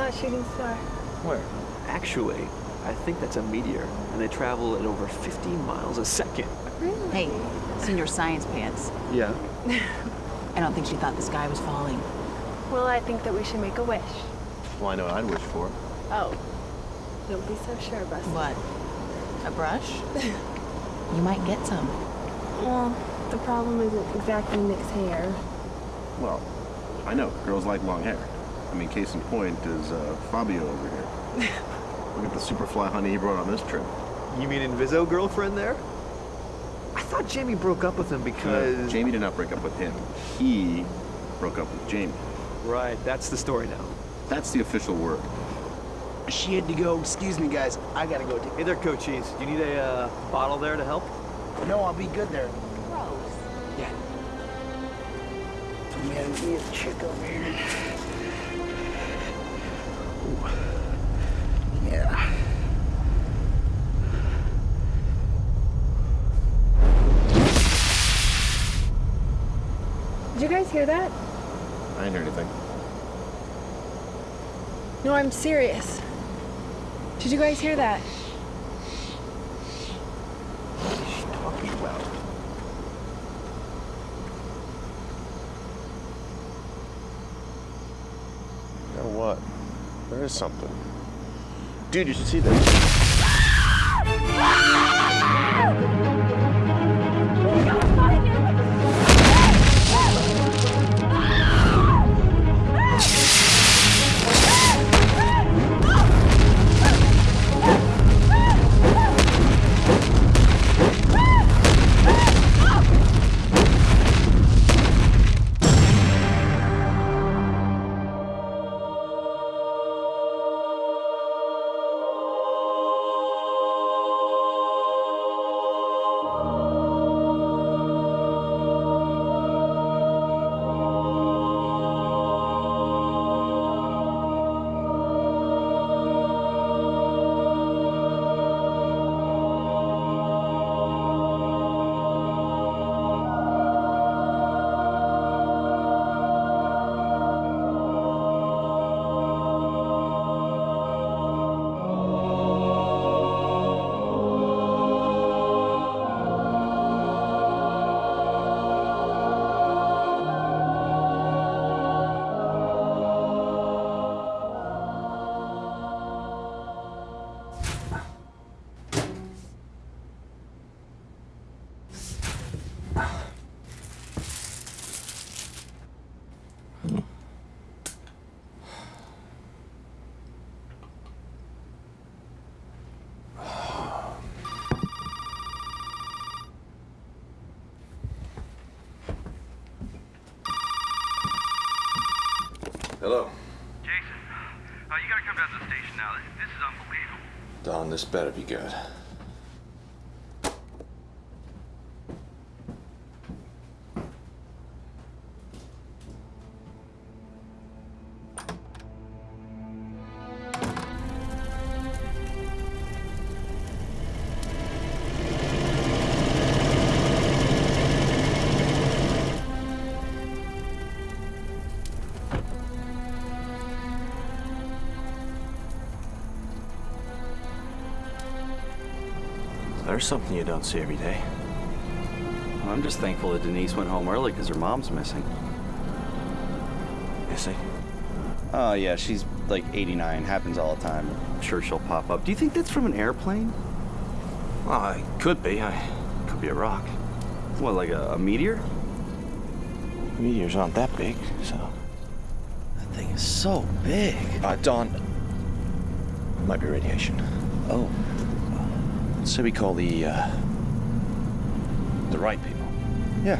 I just saw a shooting star. Where? Actually, I think that's a meteor, and they travel at over 50 miles a second. Really? Hey, seen your science pants. Yeah. I don't think she thought the sky was falling. Well, I think that we should make a wish. Well, I know what I'd wish for. Oh. Don't be so sure, Buster. What? A brush? you might get some. Well, the problem isn't exactly Nick's hair. Well, I know. Girls like long hair. I mean, case in point is uh, Fabio over here. Look at the superfly honey he brought on this trip. You mean Inviso girlfriend there? I thought Jamie broke up with him because... Uh, Jamie did not break up with him. He broke up with Jamie. Right, that's the story now. That's the official word. She had to go. Excuse me, guys. I gotta go. Hey there, Cochise. Do you need a uh, bottle there to help? No, I'll be good there. Gross. Yeah. Man, me a chick over here. Yeah. Did you guys hear that? I didn't hear anything. No, I'm serious. Did you guys hear that? What is she talking about? You know what? There is something. Dude, you should see this. This better be good. There's something you don't see every day. I'm just thankful that Denise went home early because her mom's missing. See? Oh, yeah, she's like 89. Happens all the time. I'm sure she'll pop up. Do you think that's from an airplane? Well, it could be. I could be a rock. What, like a, a meteor? Meteors aren't that big, so. That thing is so big. Uh, Don. Might be radiation. Oh, So we call the, uh. The right people. yeah.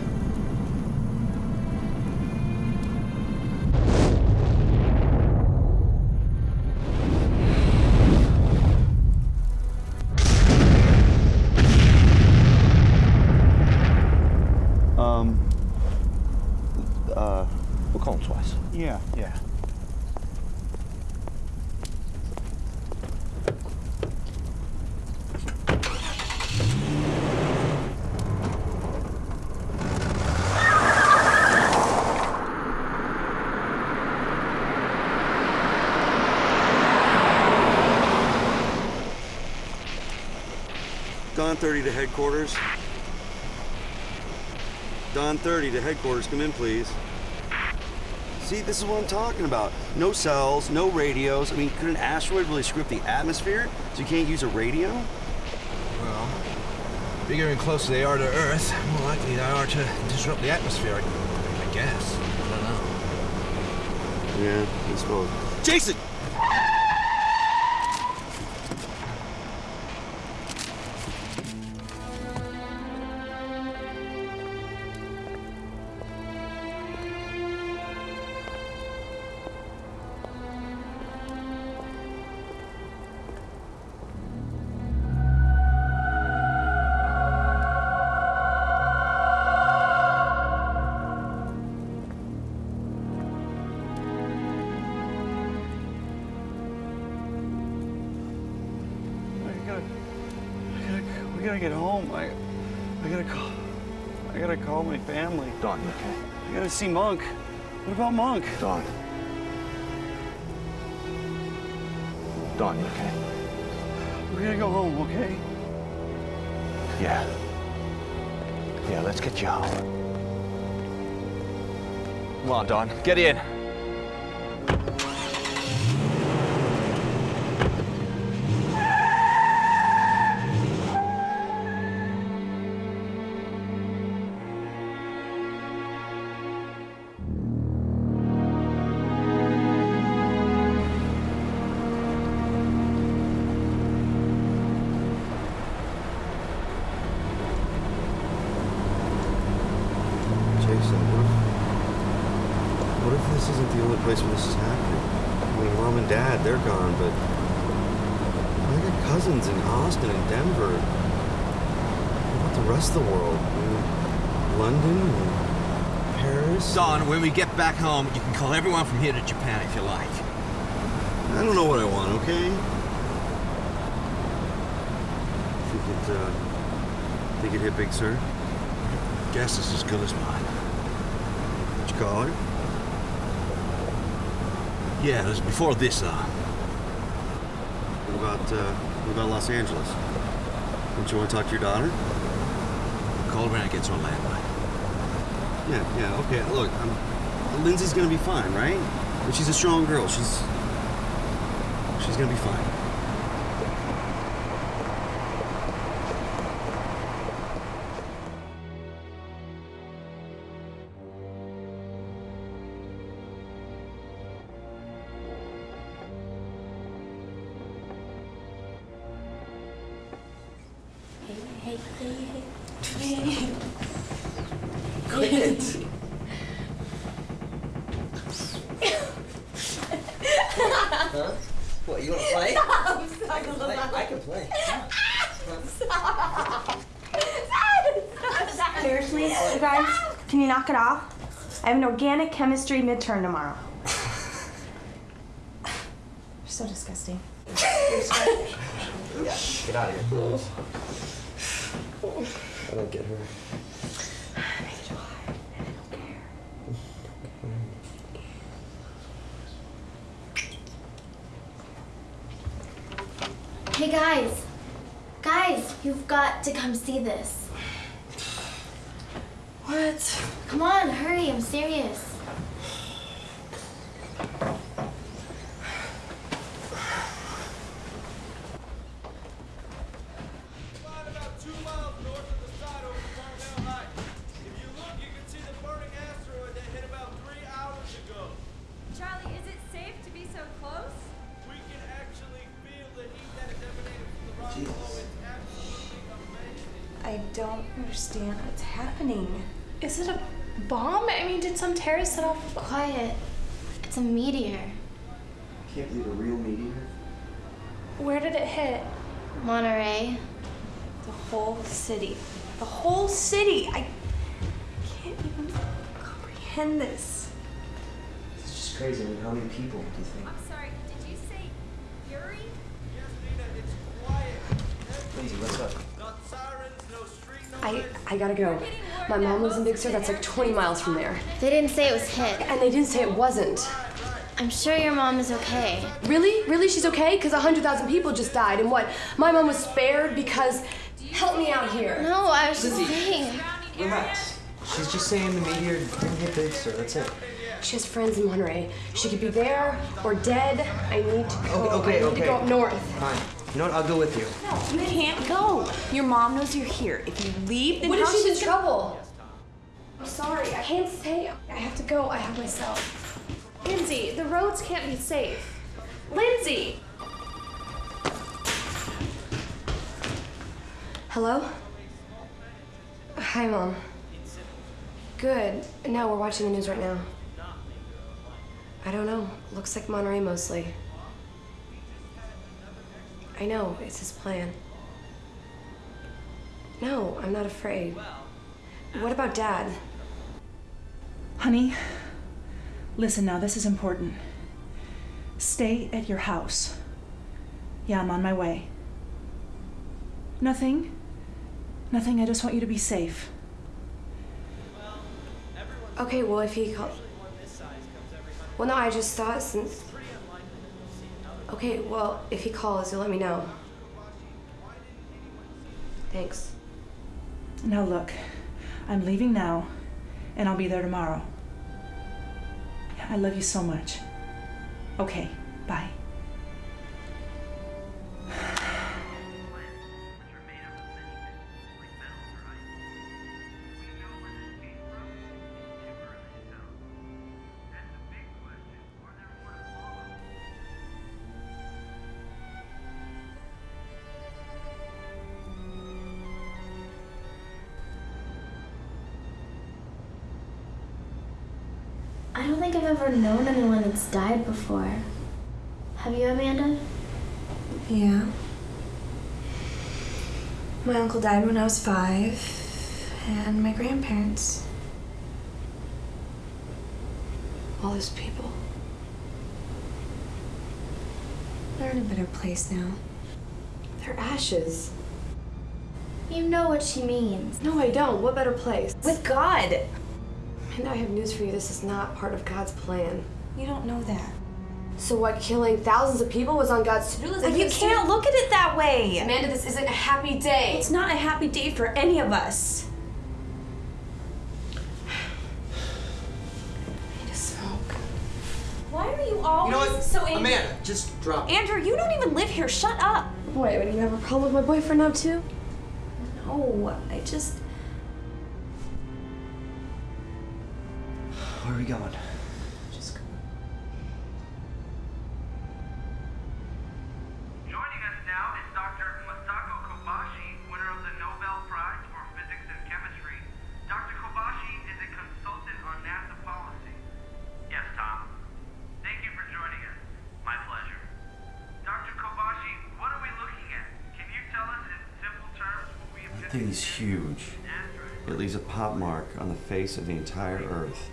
Thirty to headquarters. Don 30 to headquarters, come in please. See, this is what I'm talking about. No cells, no radios. I mean, could an asteroid really strip the atmosphere so you can't use a radio? Well, bigger and closer they are to Earth, more likely they are to disrupt the atmosphere, I, I guess. I don't know. Yeah, I suppose. Jason! See Monk. What about Monk? Don. Don, you okay? We're gonna go home, okay? Yeah. Yeah, let's get you home. Come on, Don. Get in. We get back home, you can call everyone from here to Japan if you like. I don't know what I want, okay? Think it, uh, think it hit big, sir? Guess is as good as mine. Did you call her? Yeah, it was before this, uh. What about, uh, what about Los Angeles? Don't you want to talk to your daughter? Call her when I get to Orlando. Yeah, yeah, okay. Look, I'm, Lindsay's gonna be fine, right? But she's a strong girl. She's, she's gonna be fine. Seriously, you guys, can you knock it off? I have an organic chemistry midterm tomorrow. You're so disgusting. Yeah, get out of here. I don't get her. Hey guys, guys, you've got to come see this. What? Come on, hurry, I'm serious. Gotta go. My mom lives in Big Sur, that's like 20 miles from there. They didn't say it was hit. And they didn't say it wasn't. I'm sure your mom is okay. Really? Really? She's okay? Because 100,000 people just died. And what? My mom was spared because Help me out here. No, I was just Lizzie. saying. Relax. She's just saying the meteor didn't hit Big Sur. That's it. She has friends in Monterey. She could be there or dead. I need to go. Okay, I need okay. to go up north. Fine. You know what? I'll go with you. No, You can't go. Your mom knows you're here. If you leave, then What if she's in trouble? I'm sorry. I can't stay. I have to go. I have myself. Lindsay, the roads can't be safe. Lindsay! Hello? Hi, Mom. Good. No, we're watching the news right now. I don't know. Looks like Monterey mostly. I know, it's his plan. No, I'm not afraid. What about Dad? Honey, listen now, this is important. Stay at your house. Yeah, I'm on my way. Nothing. Nothing, I just want you to be safe. Okay, well, if he call. Well, no, I just thought since. Okay, well, if he calls, you'll let me know. Thanks. Now look, I'm leaving now, and I'll be there tomorrow. I love you so much. Okay, bye. Known anyone that's died before. Have you, Amanda? Yeah. My uncle died when I was five, and my grandparents. All those people. They're in a better place now. They're ashes. You know what she means. No, I don't. What better place? With God! And I have news for you. This is not part of God's plan. You don't know that. So what? Killing thousands of people was on God's to-do list. I You can't look at it that way. Amanda, this isn't a happy day. It's not a happy day for any of us. I need to smoke. Why are you always You know what? so angry? Amanda, just drop it. Andrew, you don't even live here. Shut up. Wait, what, do you have a problem with my boyfriend now too? No, I just. Face of the entire Earth.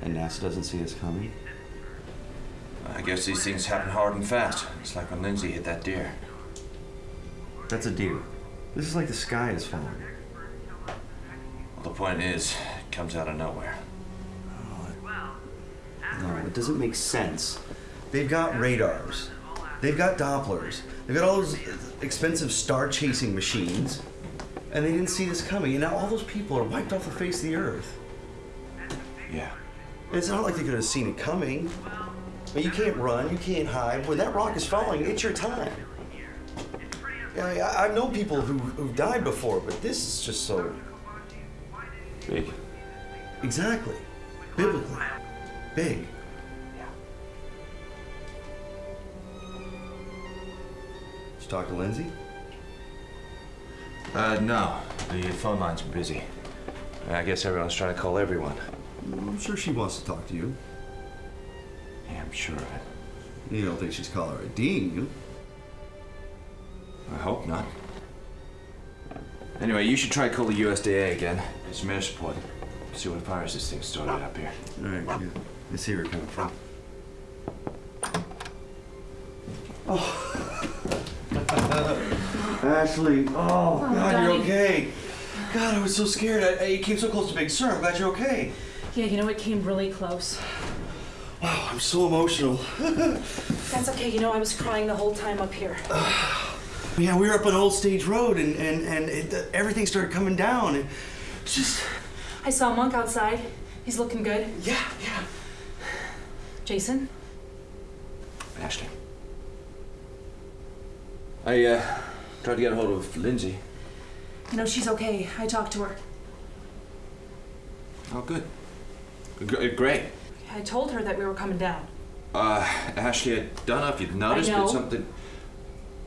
And NASA doesn't see us coming? I guess these things happen hard and fast. It's like when Lindsay hit that deer. That's a deer. This is like the sky is falling. Well, the point is, it comes out of nowhere. No, it doesn't make sense. They've got radars. They've got Dopplers. They've got all those expensive star chasing machines. And they didn't see this coming. And now all those people are wiped off the face of the earth. Yeah. It's not like they could have seen it coming. I mean, you can't run, you can't hide. When that rock is falling, it's your time. I, mean, I, I've known people who, who've died before, but this is just so. Big. Exactly. Biblically. Big. Did you talk to Lindsay? Uh, no. The phone lines busy. I guess everyone's trying to call everyone. I'm sure she wants to talk to you. Yeah, I'm sure of it. You don't think she's caller IDing you? I hope not. Anyway, you should try call the USDA again. Get some air support. See what virus this thing started up here. All right, yeah. Let's see where it coming from. Ashley, oh, God, Daddy. you're okay. God, I was so scared. I, I, you came so close to Big Sur. I'm glad you're okay. Yeah, you know, it came really close. Wow, I'm so emotional. That's okay, you know, I was crying the whole time up here. Yeah, we were up on Old Stage Road, and and and it, everything started coming down. It, it's just. I saw Monk outside. He's looking good. Yeah, yeah. Jason? Ashley. I uh, tried to get a hold of Lindsay. You know, she's okay. I talked to her. Oh, good. G- great. I told her that we were coming down. Uh, Ashley, I don't know if you've noticed, but something.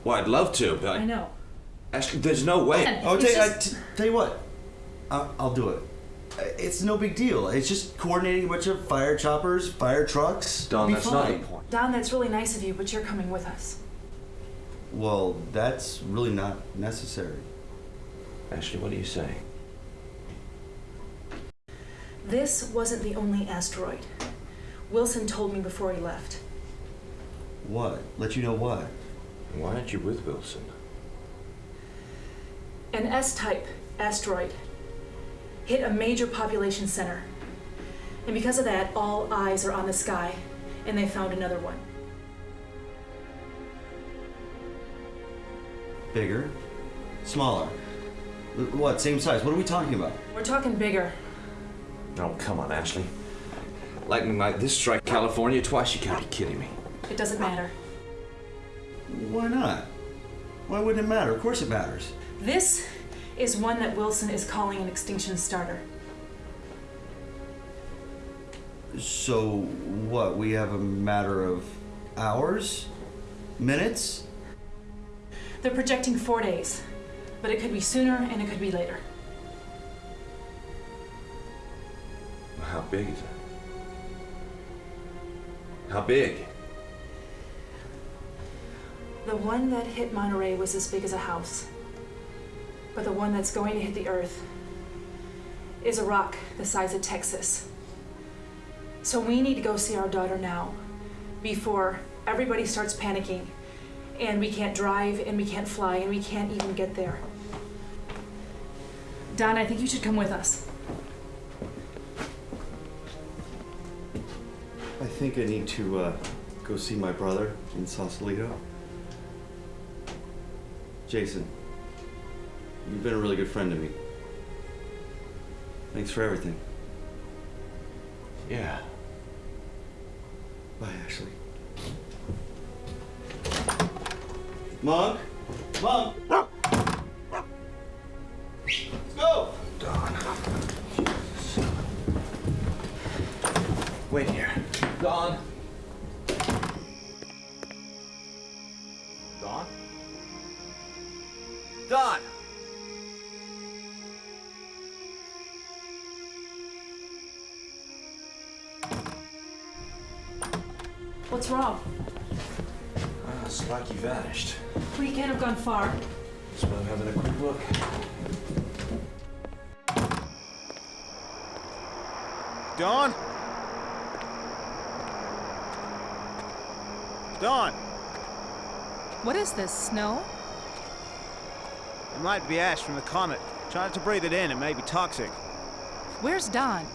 Well, I'd love to, but I know. Ashley, there's no way. Oh, tell, just- t- tell you what, I, I'll do it. It's no big deal. It's just coordinating a bunch of fire choppers, fire trucks. Don, Be that's not fine. the point. Don, that's really nice of you, but you're coming with us. Well, that's really not necessary. Ashley, what are you saying? This wasn't the only asteroid. Wilson told me before he left. What? Let you know what? Why aren't you with Wilson? An S type asteroid hit a major population center. And because of that, all eyes are on the sky, and they found another one. Bigger? Smaller? What? Same size? What are we talking about? We're talking bigger. Oh, come on, Ashley. Lightning like this strike California twice? You can't be kidding me. It doesn't matter. Why not? Why wouldn't it matter? Of course it matters. This is one that Wilson is calling an extinction starter. So, what? We have a matter of hours? Minutes? They're projecting four days, but it could be sooner and it could be later. How big is it? How big? The one that hit Monterey was as big as a house. But the one that's going to hit the Earth is a rock the size of Texas. So we need to go see our daughter now before everybody starts panicking and we can't drive and we can't fly and we can't even get there. Don, I think you should come with us. I think I need to uh, go see my brother in Sausalito. Jason, you've been a really good friend to me. Thanks for everything. Yeah. Bye, Ashley. Monk? Monk? Let's go! Don. Wait here. Don. Don? Don! What's wrong? Ah, it's like you vanished. We can't have gone far. Just why I'm having a quick look. Don? Don, What is this, snow? it might be ash from the comet. Try not to breathe it in, it may be toxic. Where's Don?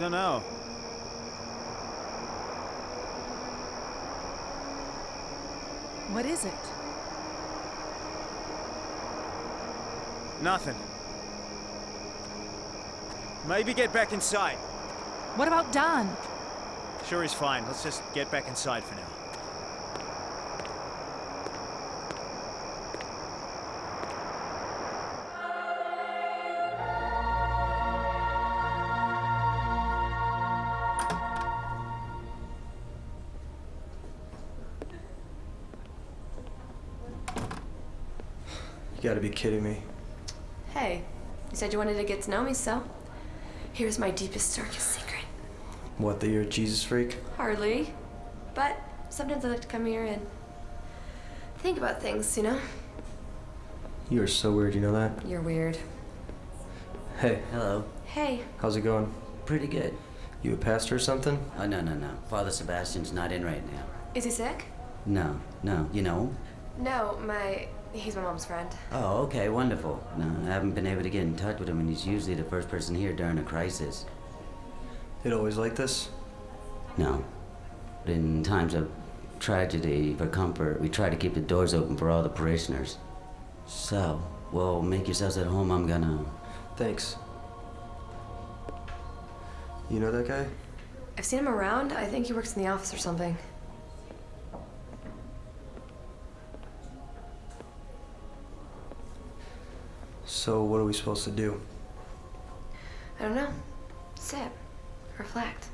Don't What is it? Nothing. Maybe get back inside. What about Don? Sure, he's fine. Let's just get back inside for now. Kidding me. Hey, you said you wanted to get to know me, so here's my deepest, darkest secret. What, that you're a Jesus freak? Hardly. But sometimes I like to come here and think about things, you know? You are so weird, you know that? You're weird. Hey, Hello. Hey, how's it going? Pretty good. You a pastor or something? Oh, no, no, no. Father Sebastian's not in right now. is he sick? No, no. You know him? No, my. He's my mom's friend. Oh, okay, wonderful. No, I haven't been able to get in touch with him, and he's usually the first person here during a crisis. It always like this? No. But in times of tragedy, for comfort, we try to keep the doors open for all the parishioners. So, well, make yourselves at home. I'm gonna. Thanks. You know that guy? I've seen him around. I think he works in the office or something. So, what are we supposed to do? I don't know. Sit. Reflect.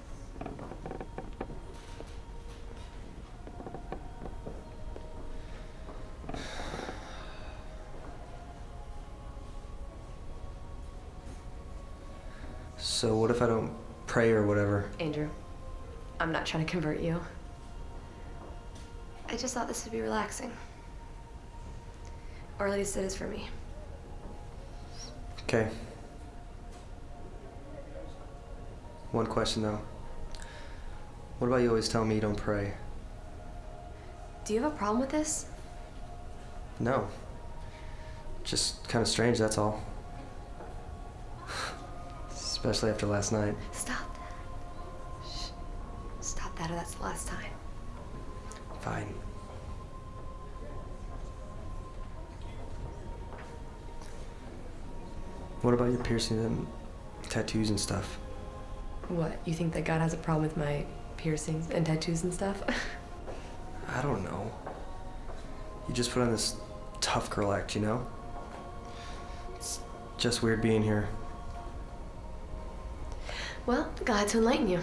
So, what if I don't pray or whatever? Andrew, I'm not trying to convert you. I just thought this would be relaxing. Or at least it is for me. Okay. One question though. What about you always tell me you don't pray? Do you have a problem with this? No. Just kind of strange, that's all. Especially after last night. Stop that. Shh. Stop that or that's the last time. Fine. What about your piercings and tattoos and stuff? What? You think that God has a problem with my piercings and tattoos and stuff? I don't know. You just put on this tough girl act, you know? It's just weird being here. well, glad to enlighten you.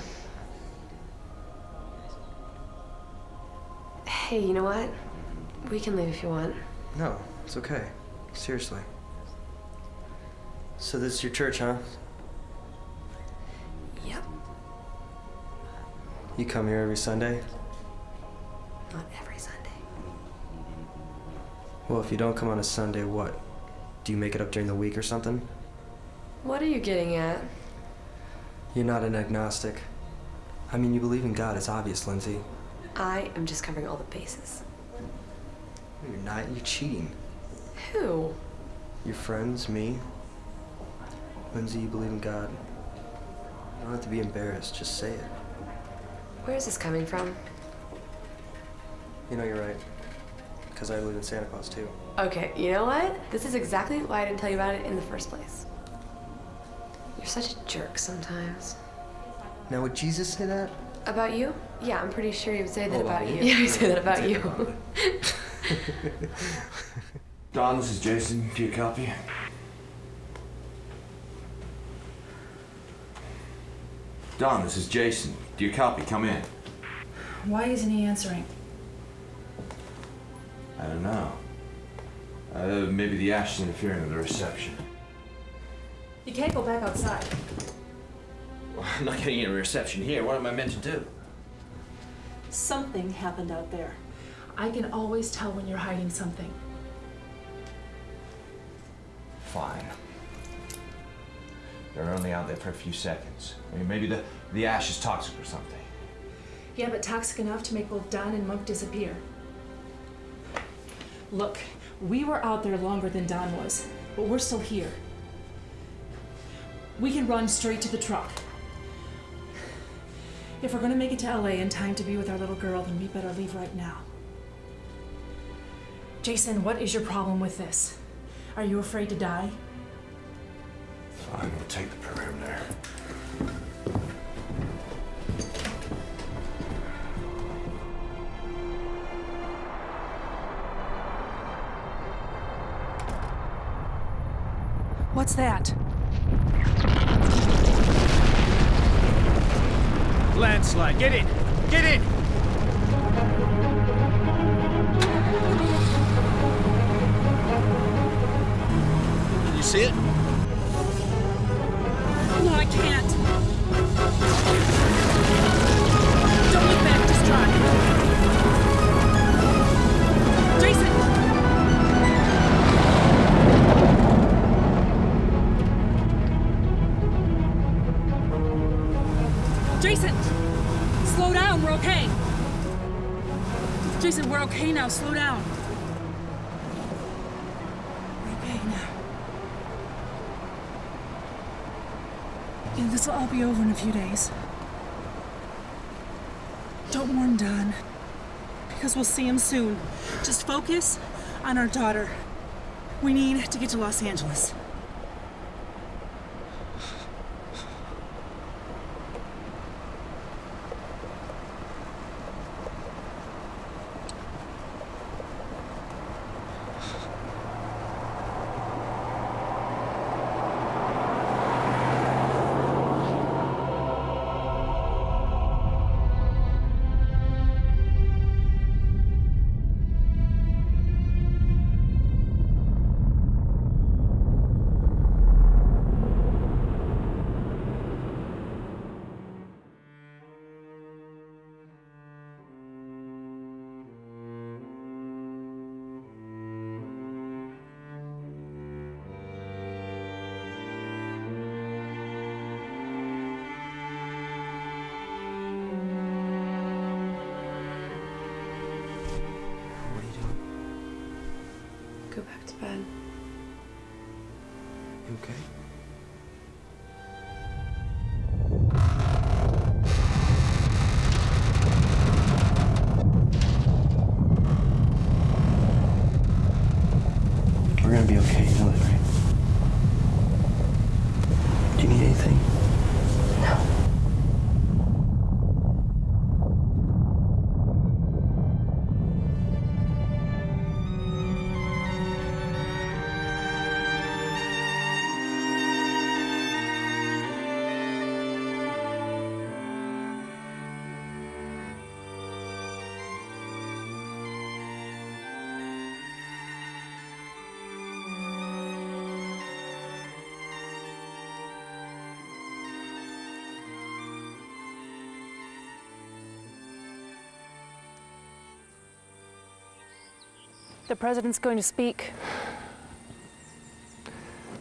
Hey, you know what? We can leave if you want. No, it's okay. Seriously. So this is your church, huh? Yep. You come here every Sunday? Not every Sunday. Well, if you don't come on a Sunday, what? Do you make it up during the week or something? What are you getting at? You're not an agnostic. I mean, you believe in God, it's obvious, Lindsay. I am just covering all the bases. You're not, you're cheating. Who? Your friends, me. Lindsay, you believe in God. You don't have to be embarrassed, just say it. Where is this coming from? You know, you're right. Because I believe in Santa Claus, too. Okay, you know what? This is exactly why I didn't tell you about it in the first place. You're such a jerk sometimes. Now, would Jesus say that? About you? Yeah, I'm pretty sure he would say that Oh, about about you. me? Yeah, he'd say that about you. Don, this is Jason. Do you copy? Don, this is Jason. Do you copy? Come in. Why isn't he answering? I don't know. Uh, maybe the ash is interfering with the reception. You can't go back outside. I'm not getting any reception here. What am I meant to do? Something happened out there. I can always tell when you're hiding something. Fine. They're only out there for a few seconds. I mean, maybe the, the ash is toxic or something. Yeah, but toxic enough to make both Don and Monk disappear. Look, we were out there longer than Don was, but we're still here. We can run straight to the truck. If we're gonna make it to LA in time to be with our little girl, then we better leave right now. Jason, what is your problem with this? Are you afraid to die? Fine, we'll take the perimeter. What's that? Landslide, get in! Get in! Can you see it? Jason! Slow down, we're okay. Jason, we're okay now, slow down. We're okay now. And this will all be over in a few days. Don't warn Don. because we'll see him soon. Just focus on our daughter. We need to get to Los Angeles. The president's going to speak.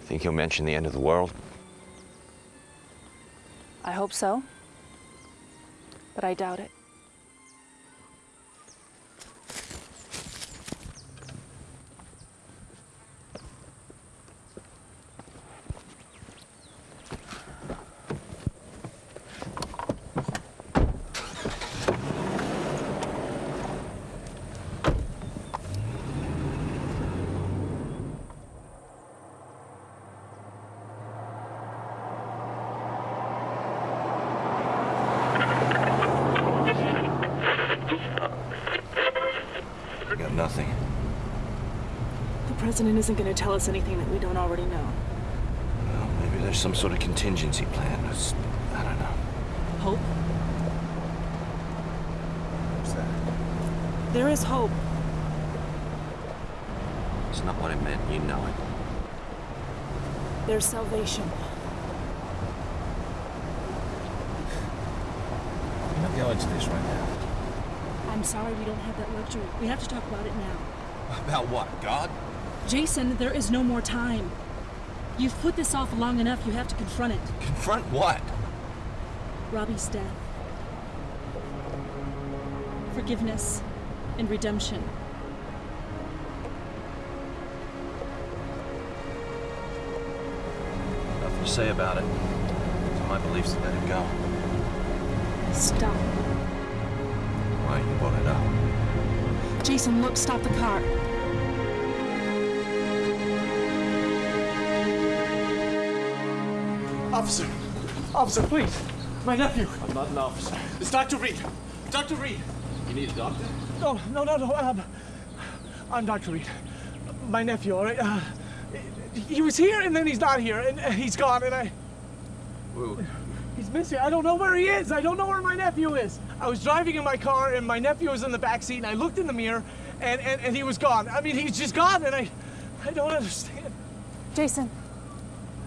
Think he'll mention the end of the world? I hope so. But I doubt it. Got nothing. The president isn't going to tell us anything that we don't already know. Well, maybe there's some sort of contingency plan. It's, I don't know. Hope? What's that? There is hope. It's not what it meant. You know it. There's salvation. We're not going to this right now. I'm sorry we don't have that luxury. We have to talk about it now. About what? God? Jason, there is no more time. You've put this off long enough. You have to confront it. Confront what? Robbie's death. Forgiveness and redemption. Nothing to say about it. It's my beliefs to let it go. Stop. Why you brought it up? Jason, look, stop the car. Officer! Officer, please! My nephew! I'm not an officer. It's Dr. Reed! Dr. Reed! You need a doctor? No, no, no, no. Um, I'm Dr. Reed. My nephew, all right? Uh, he was here and then he's not here and he's gone and I. He's missing. I don't know where he is. I don't know where my nephew is. I was driving in my car and my nephew was in the back seat and I looked in the mirror and, and, and he was gone. I mean, he's just gone and I, I don't understand. Jason.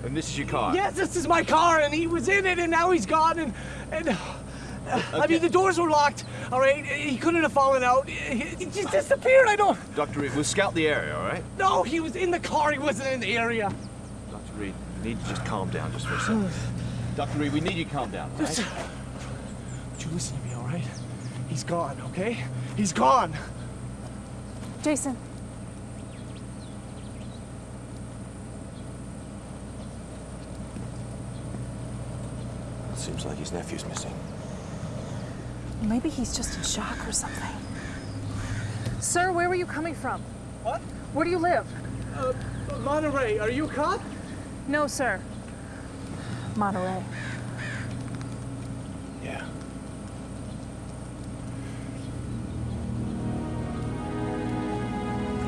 And this is your car? Yes, this is my car and he was in it and now he's gone and, and uh, I mean, the doors were locked, all right? He couldn't have fallen out. He, he just disappeared. I don't. Dr. Reed, we'll scout the area, all right? No, he was in the car. He wasn't in the area. Dr. Reed, we need to just calm down just for a second. Dr. Reed, we need you to calm down, all right? Just, would you listen to me, all right? He's gone, okay? He's gone. Jason. Seems like his nephew's missing. Maybe he's just in shock or something. Sir, where were you coming from? What? Where do you live? Uh, Monterey, are you a cop? No, sir. Monterey. Yeah.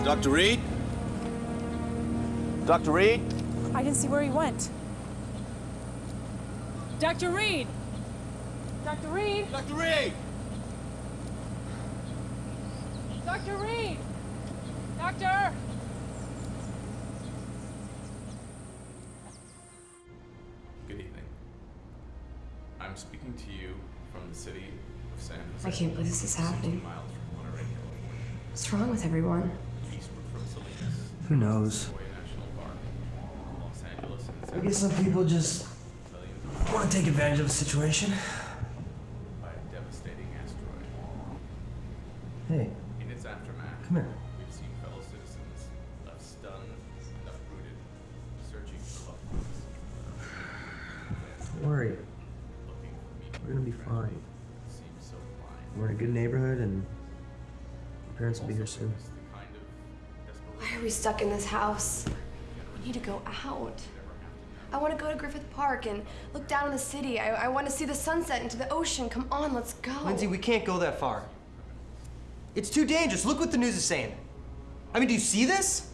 Dr. Reed? Dr. Reed? I didn't see where he went. Dr. Reed! Dr. Reed! Dr. Reed! Dr. Reed! Doctor! Good evening. I'm speaking to you from the city of San Jose. I can't believe this is happening. miles from Monterey, California. What's wrong with everyone? Eastward from Salinas, Who knows? Sequoia National Park, Los Angeles, and San I guess some people just want to take advantage of the situation. by a devastating asteroid. Hey, In its aftermath, Come here. we've seen fellow citizens left stunned and uprooted, searching for loved ones. don't worry. We're gonna be fine. We're in a good neighborhood, and our parents will be here soon. Why are we stuck in this house? We need to go out. I want to go to Griffith Park and look down on the city. I, I want to see the sunset into the ocean. Come on, let's go. Lindsay, we can't go that far. It's too dangerous. Look what the news is saying. I mean, do you see this?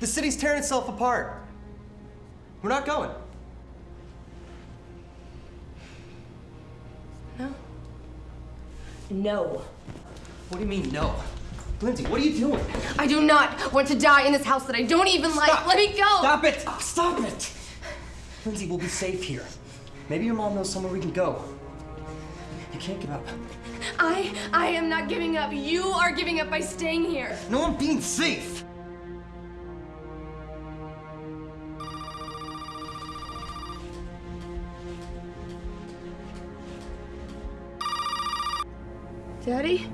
The city's tearing itself apart. We're not going. No. No. What do you mean, no? Lindsay, what are you doing? I do not want to die in this house that I don't even like. Let me go. Stop it! Stop it! Lindsay, we'll be safe here. Maybe your mom knows somewhere we can go. You can't give up. I I am not giving up. You are giving up by staying here. No, I'm being safe. Daddy?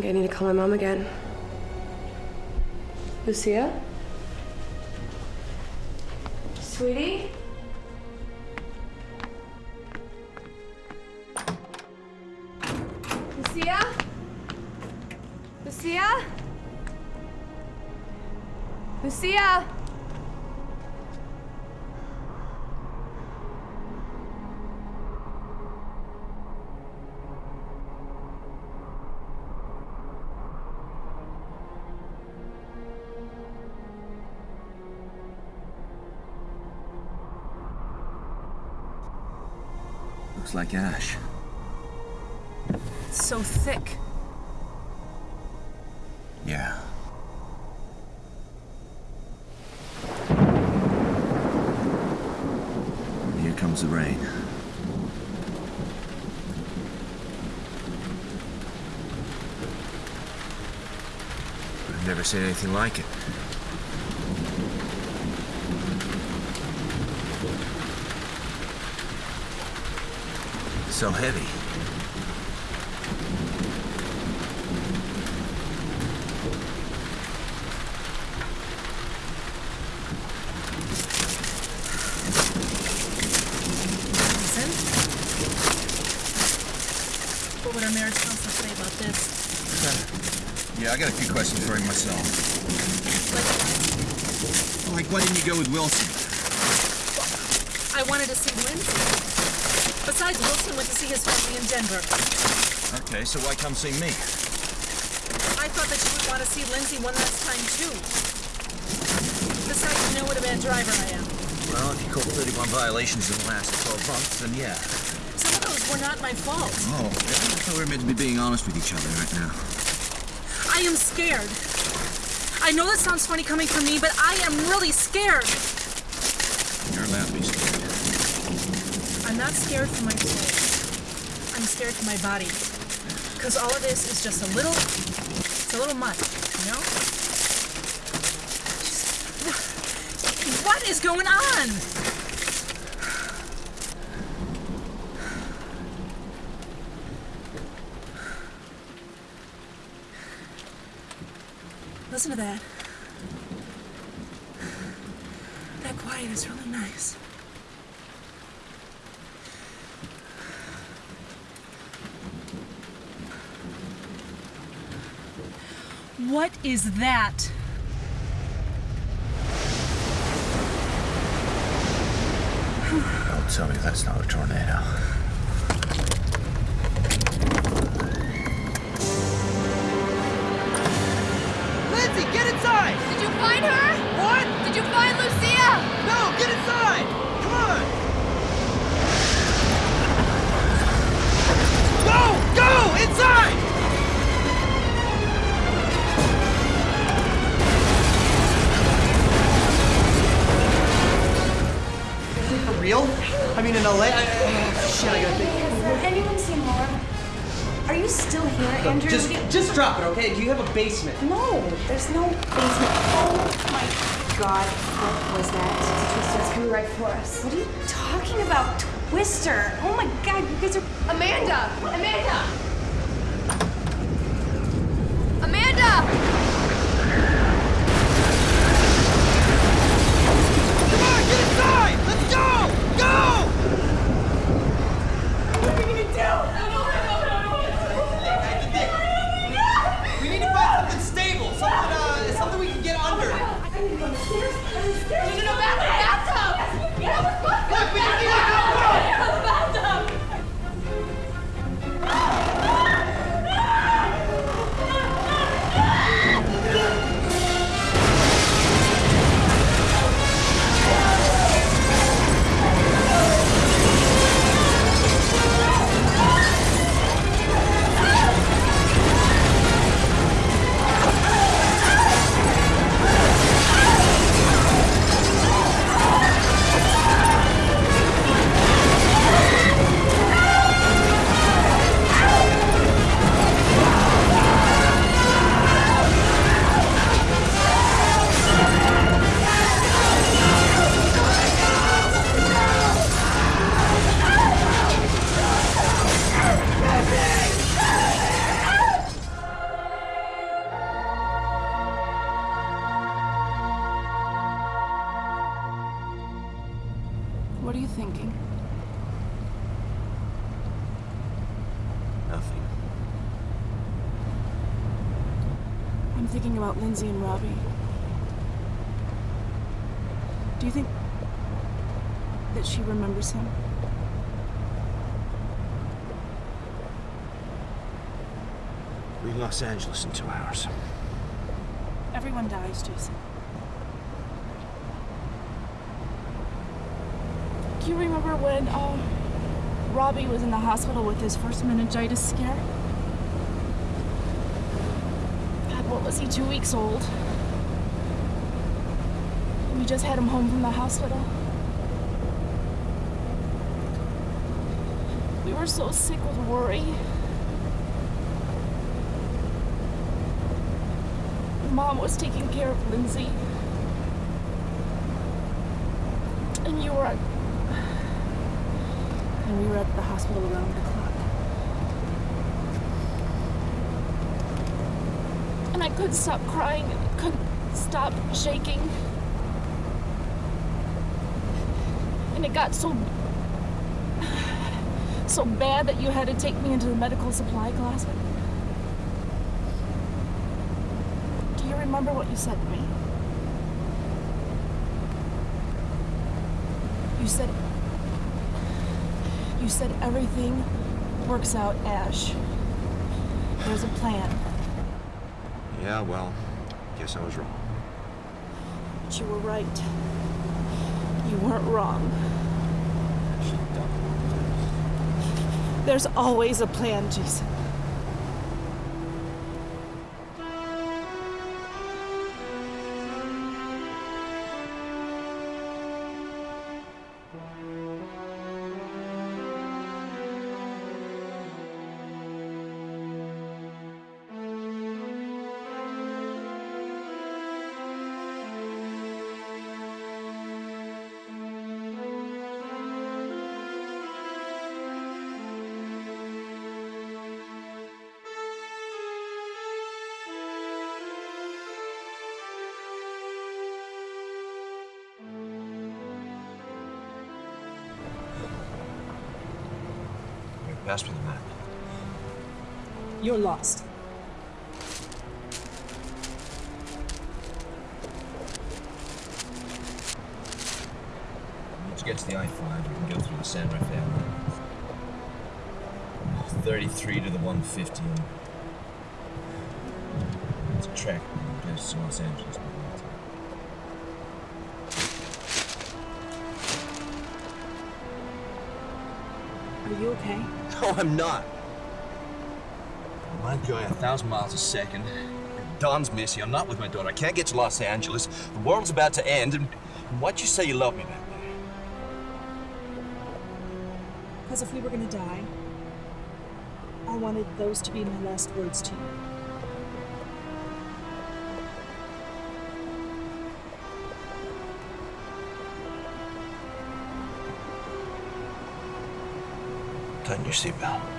Think I need to call my mom again. Lucia? Sweetie? Lucia? Lucia? Lucia? Looks like ash. It's so thick. Yeah. Here comes the rain. I've never seen anything like it. So heavy. What would our marriage counselor say about this? Yeah, I got a few questions for him myself. Like, why didn't you go with Wilson? I wanted to see Lindsay. Besides, Wilson went to see his family in Denver. Okay, so why come see me? I thought that you would want to see Lindsay one last time, too. Besides, you know what a bad driver I am. Well, if you caught 31 violations in the last 12 months, then yeah. Some of those were not my fault. Oh, I thought we were meant to be being honest with each other right now. I am scared. I know that sounds funny coming from me, but I am really scared. You're allowed to be scared. I'm not scared for my soul. I'm scared for my body. Because all of this is just a little, it's a little much, you know? Just- what is going on? Listen to that. That quiet is really nice. What is that? Don't tell me that's not a tornado. Basement? No, there's no basement. Oh my god, what was that? Twister's coming right for us. What are you talking about, Twister? Oh my god, you guys are. Amanda! Amanda! Amanda! Two weeks old? We just had him home from the hospital. We were so sick with worry. mom was taking care of Lindsay. And you were at. And we were at the hospital around the clock. And I couldn't stop crying couldn't stop shaking. And it got so. so bad that you had to take me into the medical supply closet. Do you remember what you said to me? You said. You said everything works out, Ash. There's a plan. Yeah, well, guess I was wrong. But you were right. You weren't wrong. There's always a plan, Jason. Lost. Once you get to the I-5, you can go through the San Rafael. 33 to the 150. and It's a track that goes to Los Angeles. Are you okay? No, I'm not. Going a thousand miles a second. Don's missing. I'm not with my daughter. I can't get to Los Angeles. The world's about to end. And why'd you say you love me back there? Because if we were gonna die, I wanted those to be my last words to you. Tighten your seatbelt.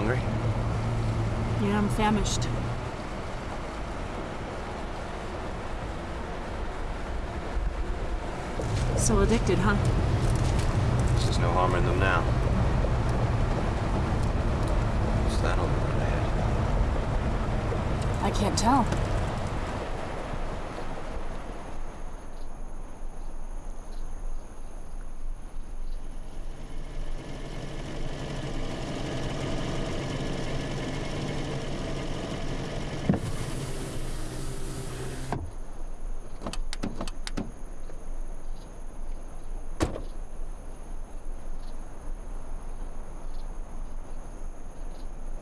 Hungry? Yeah, I'm famished. So addicted, huh? There's no harm in them now. What's that on the road ahead? I can't tell.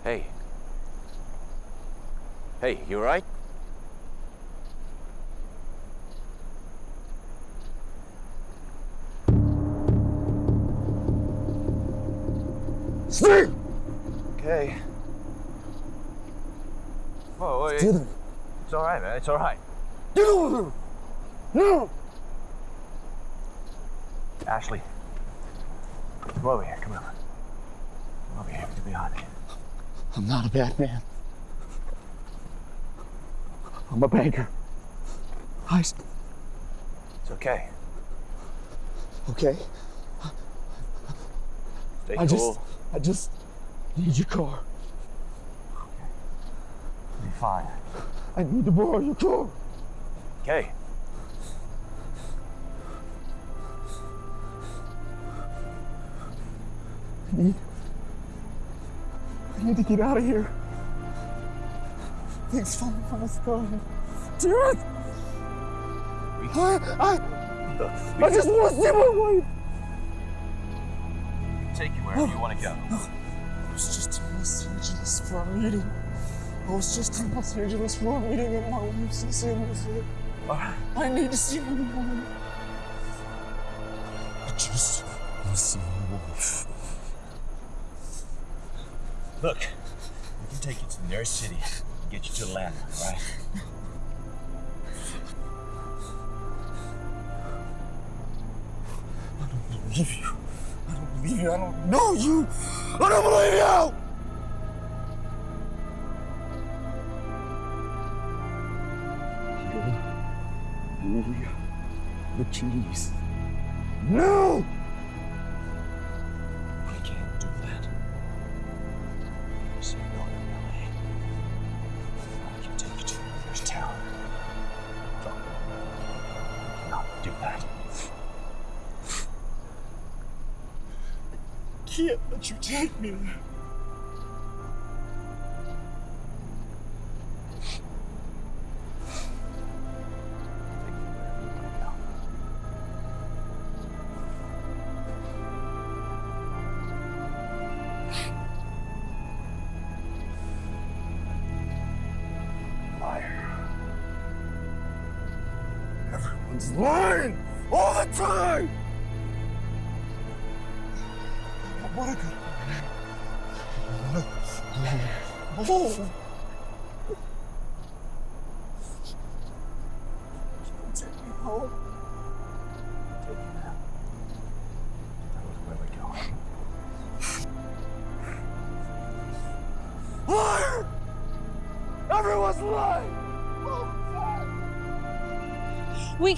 Hey. Hey, you alright? Steve! Okay. Oh, it- Dylan. It's all right, man. It's all right. Dylan! No! Ashley. Come over here. Come over. Come over here. Get behind me. I'm not a bad man. I'm a banker. I. It's okay. Okay. Stay I cool. just. I just need your car. Be fine. I need to borrow your car. Okay. I need. I need to get out of here. Things falling from the sky. Jared! I. I. Look, I just want to see my wife! take you wherever you want to go. I was just in Los Angeles for a meeting. I was just in Los Angeles for a meeting and my wife's in San Jose. I need to see my wife. I just want to see my wife. Look, we can take you to the nearest city and get you to Atlanta, right? Louise. No! I can't do that. So you're going to LA. I can take you to the nearest town. Look, you cannot do that. Can't let you take me there.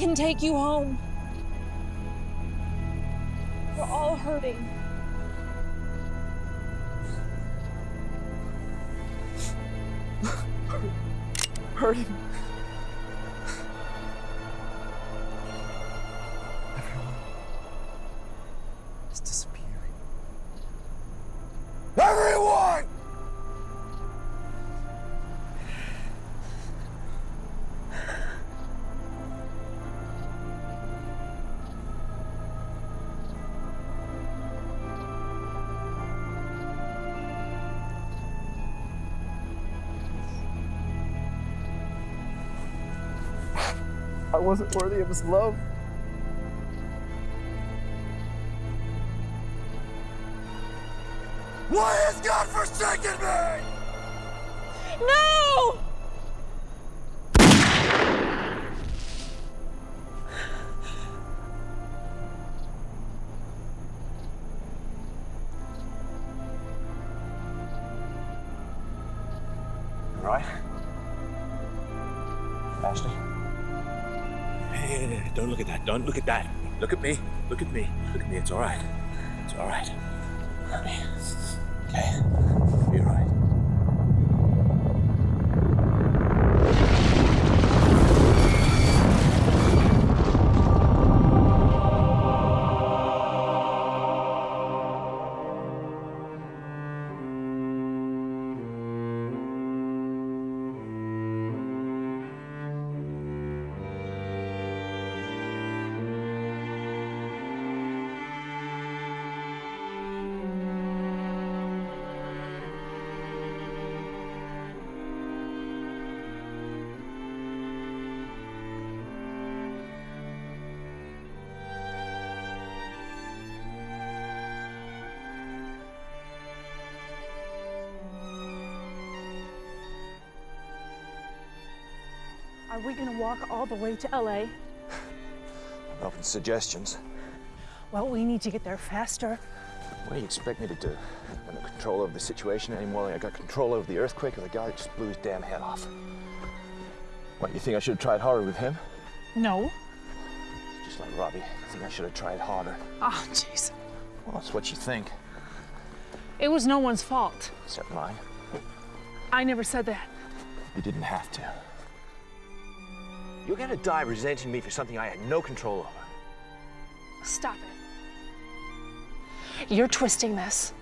Can take you home. I wasn't worthy of his love. Look at me. Look at me. It's all right. It's all right. Are we gonna walk all the way to LA? I'm open to suggestions. Well, we need to get there faster. What do you expect me to do? I got no control over the situation anymore than I got control over the earthquake or the guy that just blew his damn head off. What, you think I should have tried harder with him? No. Just like Robbie, I think I should have tried harder. Oh, jeez. Well, that's what you think, It was no one's fault. except mine. I never said that. You didn't have to. You're gonna die resenting me for something I had no control over. Stop it. You're twisting this.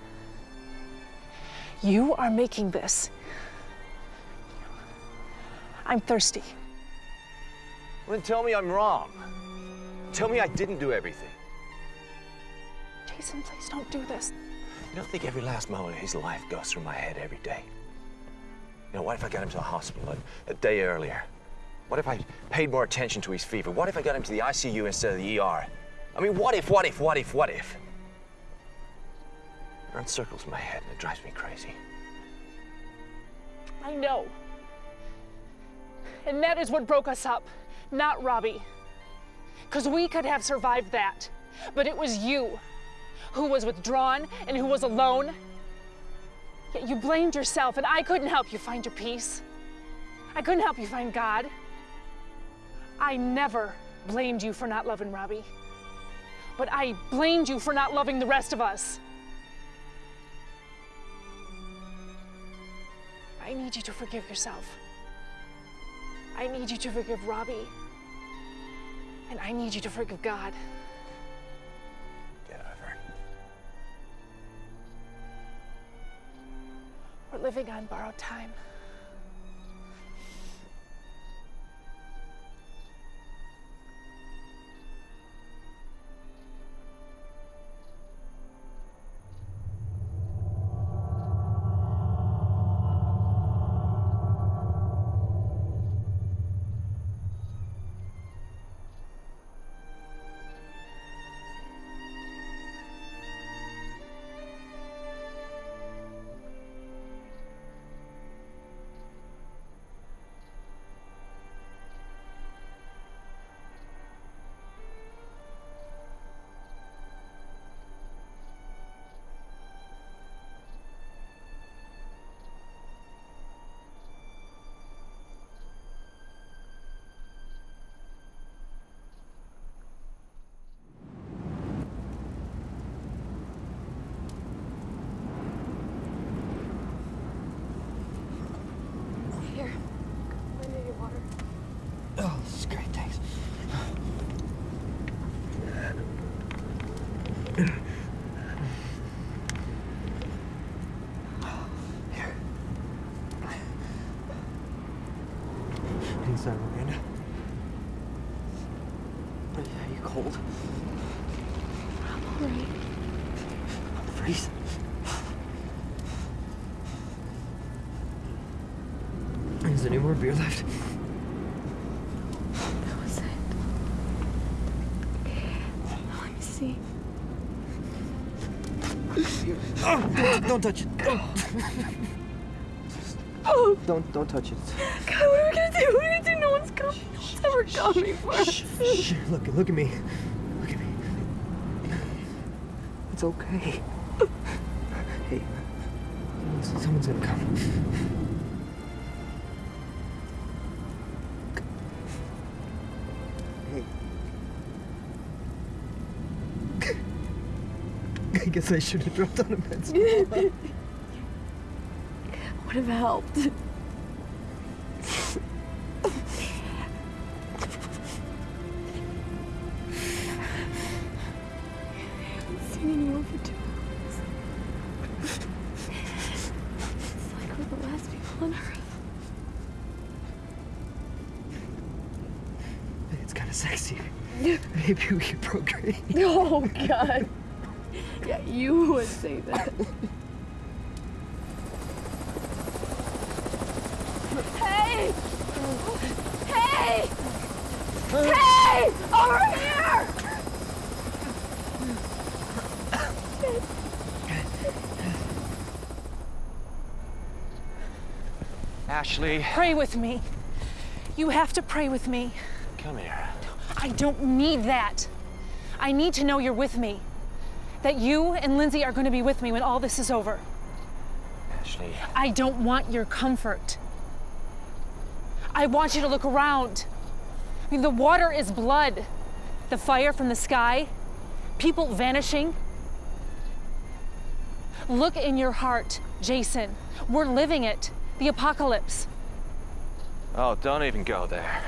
You are making this. I'm thirsty. Well, then tell me I'm wrong. Tell me I didn't do everything. Jason, please don't do this. You don't think every last moment of his life goes through my head every day? You know, what if I got him to the hospital a, a day earlier? What if I paid more attention to his fever? What if I got him to the ICU instead of the ER? I mean, what if, what if, what if, what if? It runs circles in my head and it drives me crazy. I know. And that is what broke us up, not Robbie. Because we could have survived that. But it was you who was withdrawn and who was alone. Yet you blamed yourself, and I couldn't help you find your peace. I couldn't help you find God. I never blamed you for not loving Robbie. But I blamed you for not loving the rest of us. I need you to forgive yourself. I need you to forgive Robbie. And I need you to forgive God. Get over. We're living on borrowed time. Is there any more beer left? That was it. Let me see. Oh, don't touch it. Oh, Don't don't touch it. God, what are we gonna do? What are we gonna do? No one's coming. No one's ever coming for us. Shh, look look at me. Look at me. It's okay. Oh. Hey, someone's gonna come. I should have dropped on a bed. Would have helped. Ashley. Pray with me. You have to pray with me. Come here. I don't need that. I need to know you're with me. That you and Lindsay are going to be with me when all this is over. Ashley. I don't want your comfort. I want you to look around. I mean, the water is blood. The fire from the sky, people vanishing. Look in your heart, Jason. We're living it. The apocalypse. Oh, don't even go there.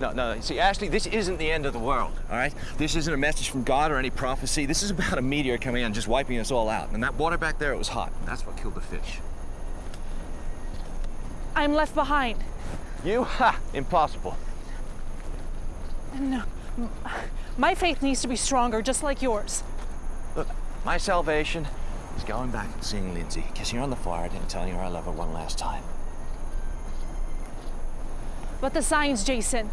No, no, see, Ashley, this isn't the end of the world, all right? This isn't a message from God or any prophecy. This is about a meteor coming in and just wiping us all out. And that water back there, it was hot. That's what killed the fish. I'm left behind. You? Ha! Impossible. No. My faith needs to be stronger, just like yours. Look, my salvation is going back and seeing Lindsay, kissing her on the forehead and telling her I love her one last time. But the signs, Jason.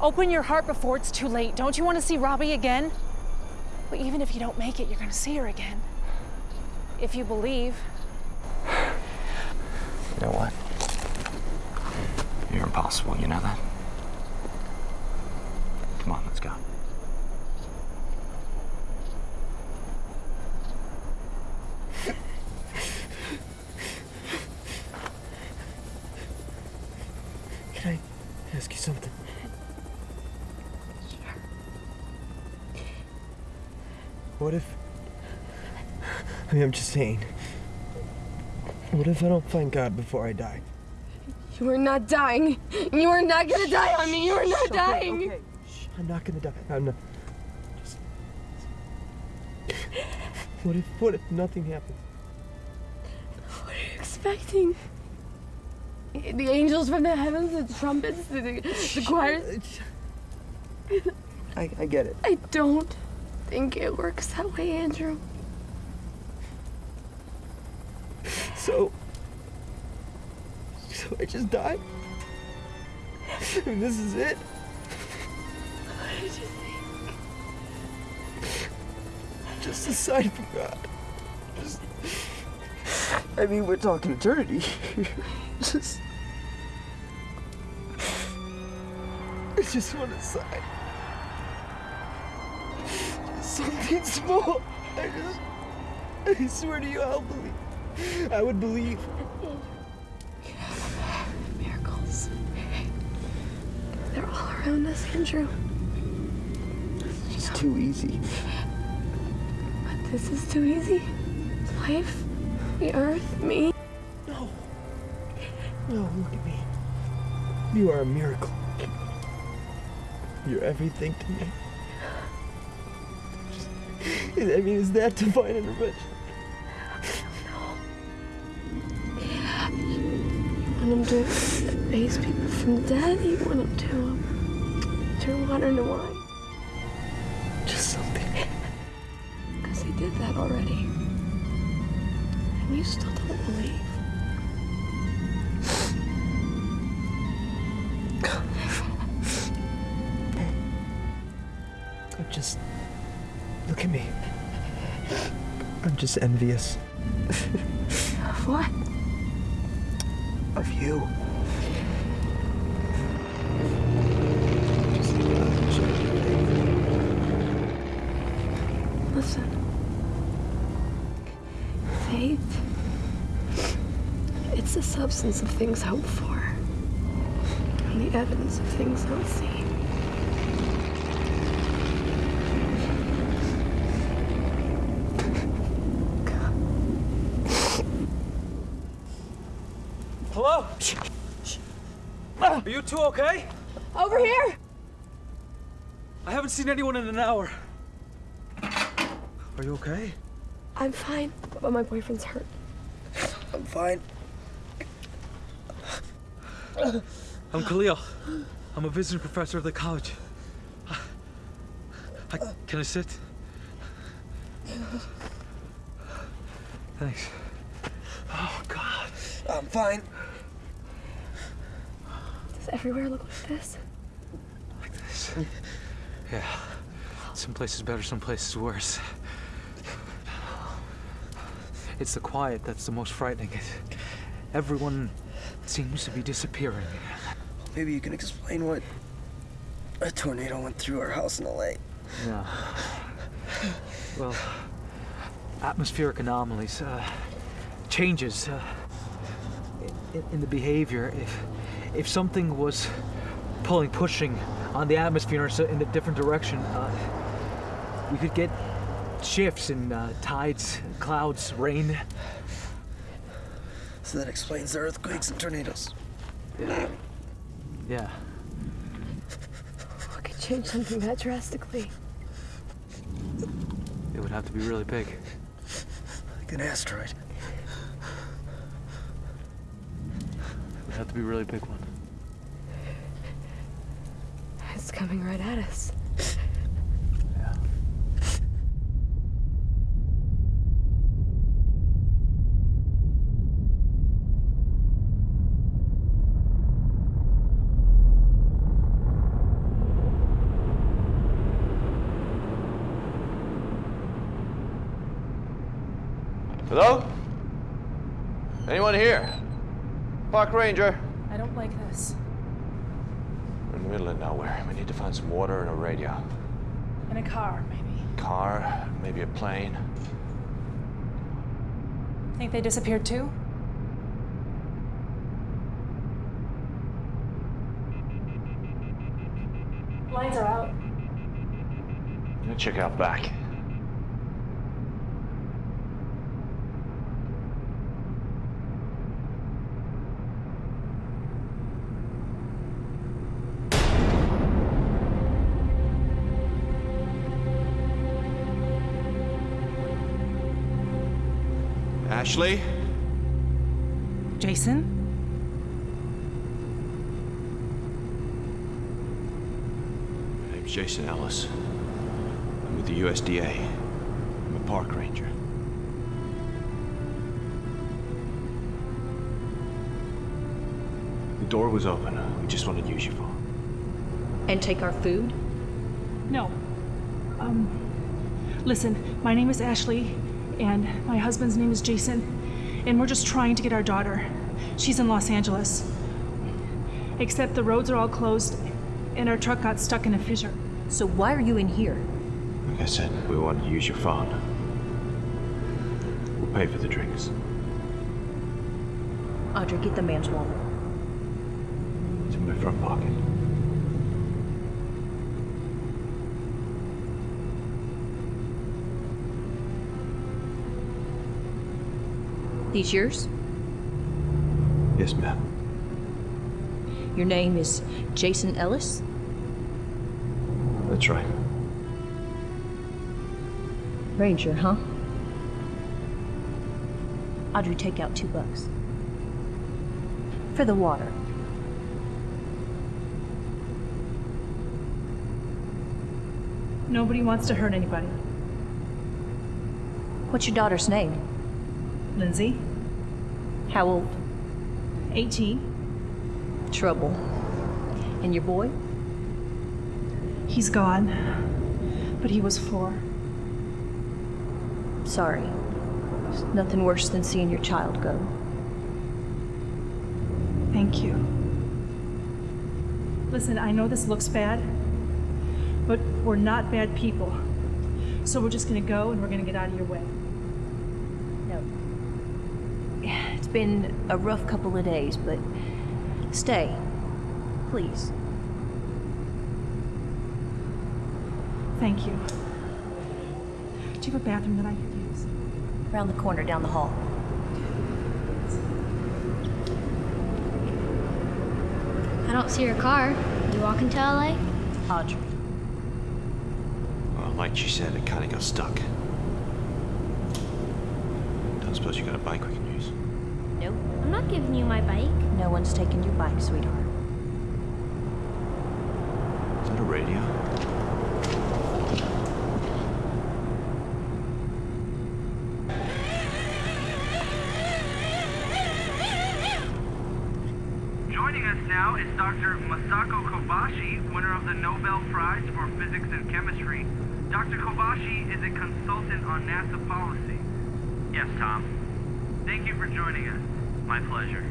Open your heart before it's too late. Don't you want to see Robbie again? But even if you don't make it, you're going to see her again. If you believe. You know what? You're impossible, you know that? Come on, let's go. Can I ask you something? What if. I mean, I'm just saying. What if I don't find God before I die? You are not dying. You are not gonna die on me. You are not dying. okay. Shh, I'm not gonna die. I'm not. Just. What if. What if nothing happens? What are you expecting? The angels from the heavens, the trumpets, the, the, the choirs. I, I get it. I don't think it works that way, Andrew. So. So I just died? Mean, this is it? What did you think? Just a sign from God. Just. I mean, we're talking eternity. just. I just want a sign. Just something small. I just. I swear to you, I'll believe. I would believe. Miracles. They're all around us, Andrew. It's too easy. But this is too easy. Life, the earth, me. No. No, look at me. You are a miracle. You're everything to me. Just- I mean, is that divine intervention? Him to raise people from the dead? You want him to um, turn water into wine? Just something. Because he did that already. And you still don't believe. I'm just. Look at me. I'm just envious. Of what? Of you. Listen. Faith. It's the substance of things hoped for. And the evidence of things not seen. Hello? Are you two okay? Over here! I haven't seen anyone in an hour. Are you okay? I'm fine, but my boyfriend's hurt. I'm fine. I'm Khalil. I'm a visiting professor of the college. I, can I sit? Thanks. Oh, God. I'm fine. Does everywhere look like this? Yeah. Some places better, some places worse. It's the quiet that's the most frightening. Everyone seems to be disappearing. Maybe you can explain what a tornado went through our house in LA. Yeah. Well, atmospheric anomalies, uh, changes uh, in, in the behavior. If if something was pulling, pushing on the atmosphere in a different direction, uh, we could get shifts in uh, tides, clouds, rain. So that explains the earthquakes and tornadoes. Yeah. Yeah. What could change something that drastically? It would have to be really big. Like an asteroid. It would have to be a really big one. It's coming right at us. Park ranger. I don't like this. We're in the middle of nowhere. We need to find some water and a radio. In a car, maybe. Car, maybe a plane. Think they disappeared too? Lights are out. I'm gonna check out back. Ashley? Jason? My name's Jason Ellis. I'm with the USDA. I'm a park ranger. The door was open. We just wanted to use your phone. And take our food? No. Um, listen, my name is Ashley, and my husband's name is Jason, and we're just trying to get our daughter. She's in Los Angeles. Except the roads are all closed, and our truck got stuck in a fissure. So why are you in here? Like I said, we wanted to use your phone. We'll pay for the drinks. Audrey, get the man's wallet. It's in my front pocket. These yours? Yes, ma'am. Your name is Jason Ellis? That's right. Ranger, huh? Audrey, take out two bucks. For the water. Nobody wants to hurt anybody. What's your daughter's name? Lindsay? How old? 18. Trouble. And your boy? He's gone. But he was four. Sorry. There's nothing worse than seeing your child go. Thank you. Listen, I know this looks bad, but we're not bad people. So we're just gonna go and we're gonna get out of your way. No. It's been a rough couple of days, but stay. Please. Thank you. Do you have a bathroom that I could use? Around the corner down the hall. I don't see your car. You walking to LA? Audrey. Well, like she said, it kind of got stuck. Don't suppose you got a bike we can use? Nope. I'm not giving you my bike. No one's taking your bike, sweetheart. Is that a radio? Joining us now is Dr. Masako Kobashi, winner of the Nobel Prize for Physics and Chemistry. Dr. Kobashi is a consultant on NASA policy. Yes, Tom. Thank you for joining us. My pleasure.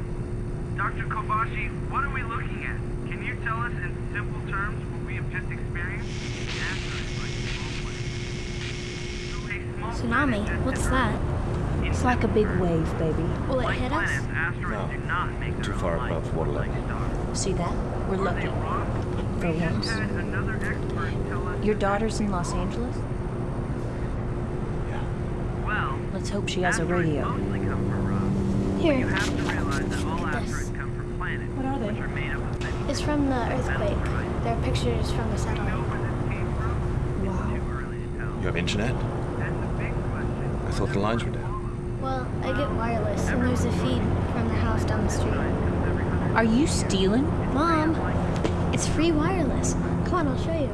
Dr. Kobashi, what are we looking at? Can you tell us in simple terms what we have just experienced? The answer is like a small place. So a small Tsunami? What's that? It's like a big wave, baby. Will it hit us? asteroids do not Too far above water level. See that? We're lucky. For once. Your daughter's in Los Angeles? Yeah. Well, Let's hope she has a radio. Here. have to realize that all This. asteroids come from planets, What are they? which are made up of many It's from the earthquake. There are pictures from the satellite. Wow. You have internet? I thought the lines were down. Well, I get wireless, and there's a feed from the house down the street. Are you stealing? Mom, it's free wireless. Come on, I'll show you.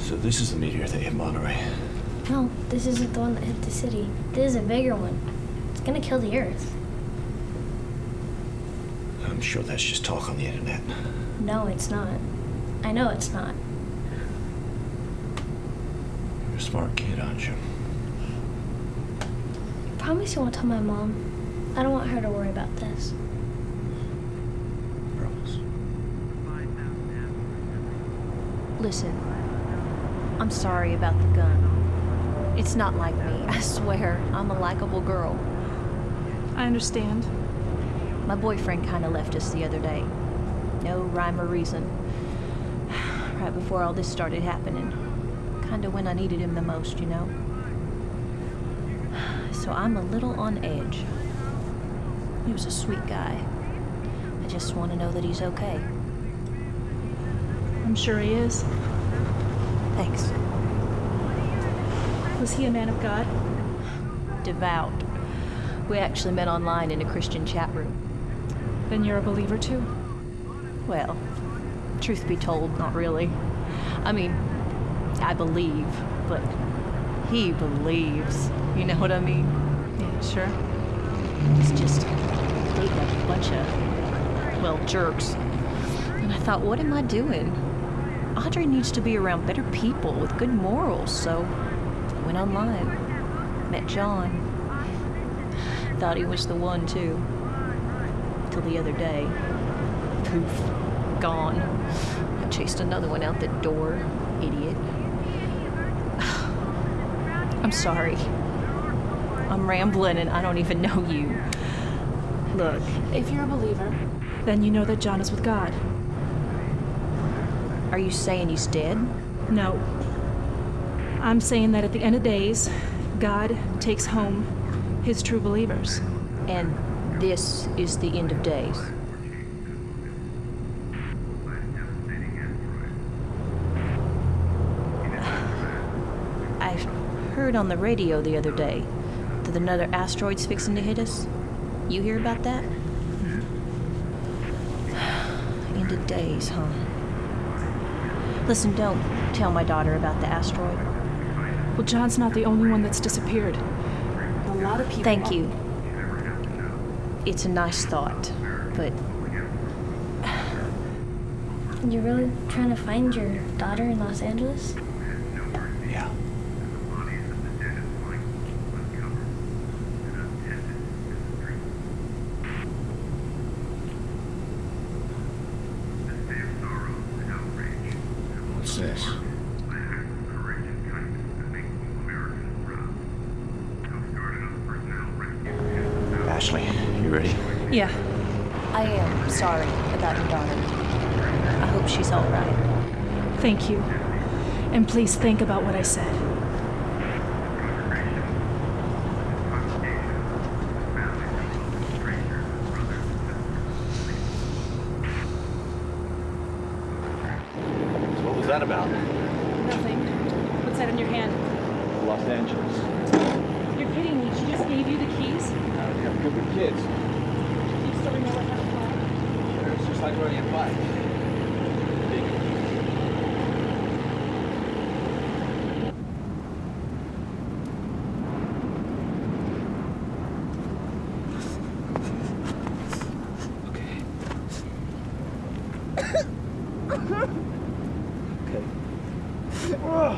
So this is the meteor that hit Monterey. No, this isn't the one that hit the city. This is a bigger one. It's gonna kill the Earth. I'm sure that's just talk on the internet. No, it's not. I know it's not. You're a smart kid, aren't you? Promise you won't tell my mom. I don't want her to worry about this. Promise. Listen, I'm sorry about the gun. It's not like me. I swear, I'm a likable girl. I understand. My boyfriend kind of left us the other day. No rhyme or reason. Right before all this started happening. Kind of when I needed him the most, you know? So I'm a little on edge. He was a sweet guy. I just want to know that he's okay. I'm sure he is. Thanks. Was he a man of God? Devout. We actually met online in a Christian chat room. Then you're a believer too? Well, truth be told, not really. I mean, I believe, but he believes. You know what I mean? Yeah, sure. He's just dating a bunch of, well, jerks. And I thought, what am I doing? Audrey needs to be around better people with good morals, so I went online. Met John. Thought he was the one, too. Till the other day. Poof. Gone. I chased another one out the door. Idiot. I'm sorry. I'm rambling and I don't even know you. Look, If you're a believer, then you know that John is with God. Are you saying he's dead? No. I'm saying that at the end of days, God takes home his true believers. And this is the end of days. I heard on the radio the other day that another asteroid's fixing to hit us. You hear about that? Mm-hmm. End of days, huh? Listen, don't tell my daughter about the asteroid. Well, John's not the only one that's disappeared. A lot of people. Thank you. It's a nice thought, but You're really trying to find your daughter in Los Angeles? Yeah. What's this? Ashley, you ready? Yeah. I am sorry about your daughter. I hope she's all right. Thank you. And please think about what I said. So what was that about? Nothing. What's that in your hand? Los Angeles. You're kidding me. She just gave you the keys? I'm good with kids. You still remember how to fly? It's just like riding a bike.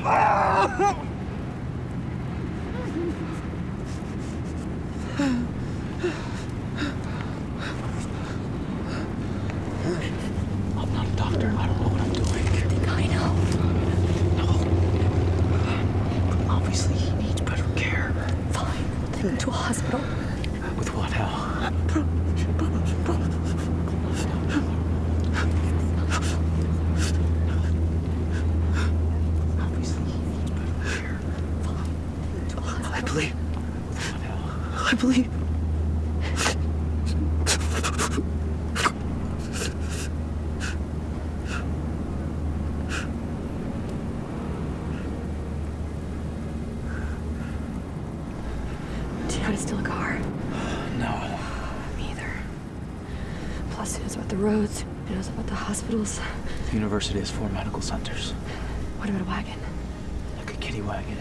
Ah! I'm not a doctor. I don't know what I'm doing. I know. No. Obviously, he needs better care. Fine. We'll take him to a hospital. With what now? Obviously, he needs better care. I believe. I believe. Do you know how to steal a car? No. Me either. Plus, he knows about the roads. He knows about the hospitals. The university has four medical centers. What about a wagon? Like a kitty wagon.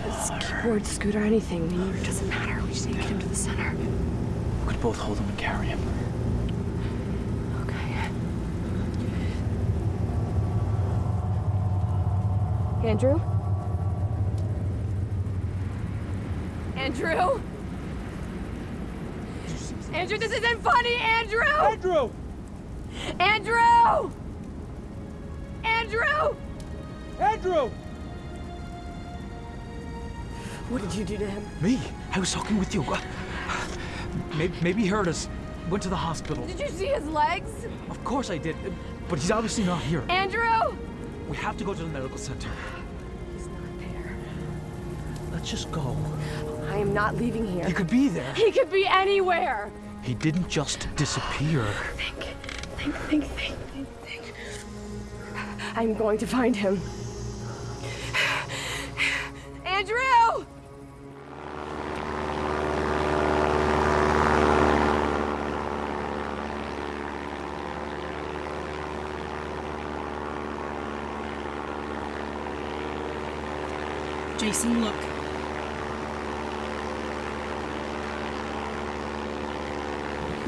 A or- scooter, anything. I mean, it doesn't matter. We just need to get him to the center. We could both hold him and carry him. Okay. Andrew? Andrew? Andrew, this isn't funny, Andrew! Andrew! Andrew! Andrew! Andrew! What did you do to him? Me? I was talking with you. Maybe, maybe he hurt us. Went to the hospital. Did you see his legs? Of course I did. But he's obviously not here. Andrew! We have to go to the medical center. He's not there. Let's just go. I am not leaving here. He could be there. He could be anywhere. He didn't just disappear. Think, think, think, think, think, think. I'm going to find him. Jason, look.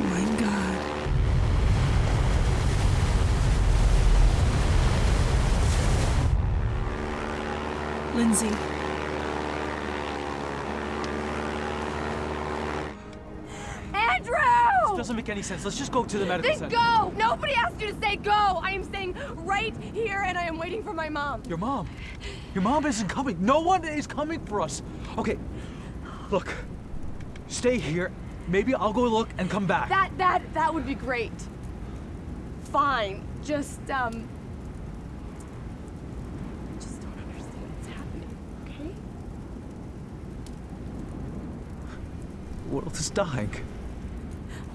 My God. Lindsay. Andrew! This doesn't make any sense. Let's just go to the medical Then center. go! Nobody asked you to say go! I am staying right here and I am waiting for my mom. Your mom. Your mom isn't coming. No one is coming for us. Okay, look. Stay here. Maybe I'll go look and come back. That that that would be great. Fine. Just um I just don't understand what's happening, okay? World is dying.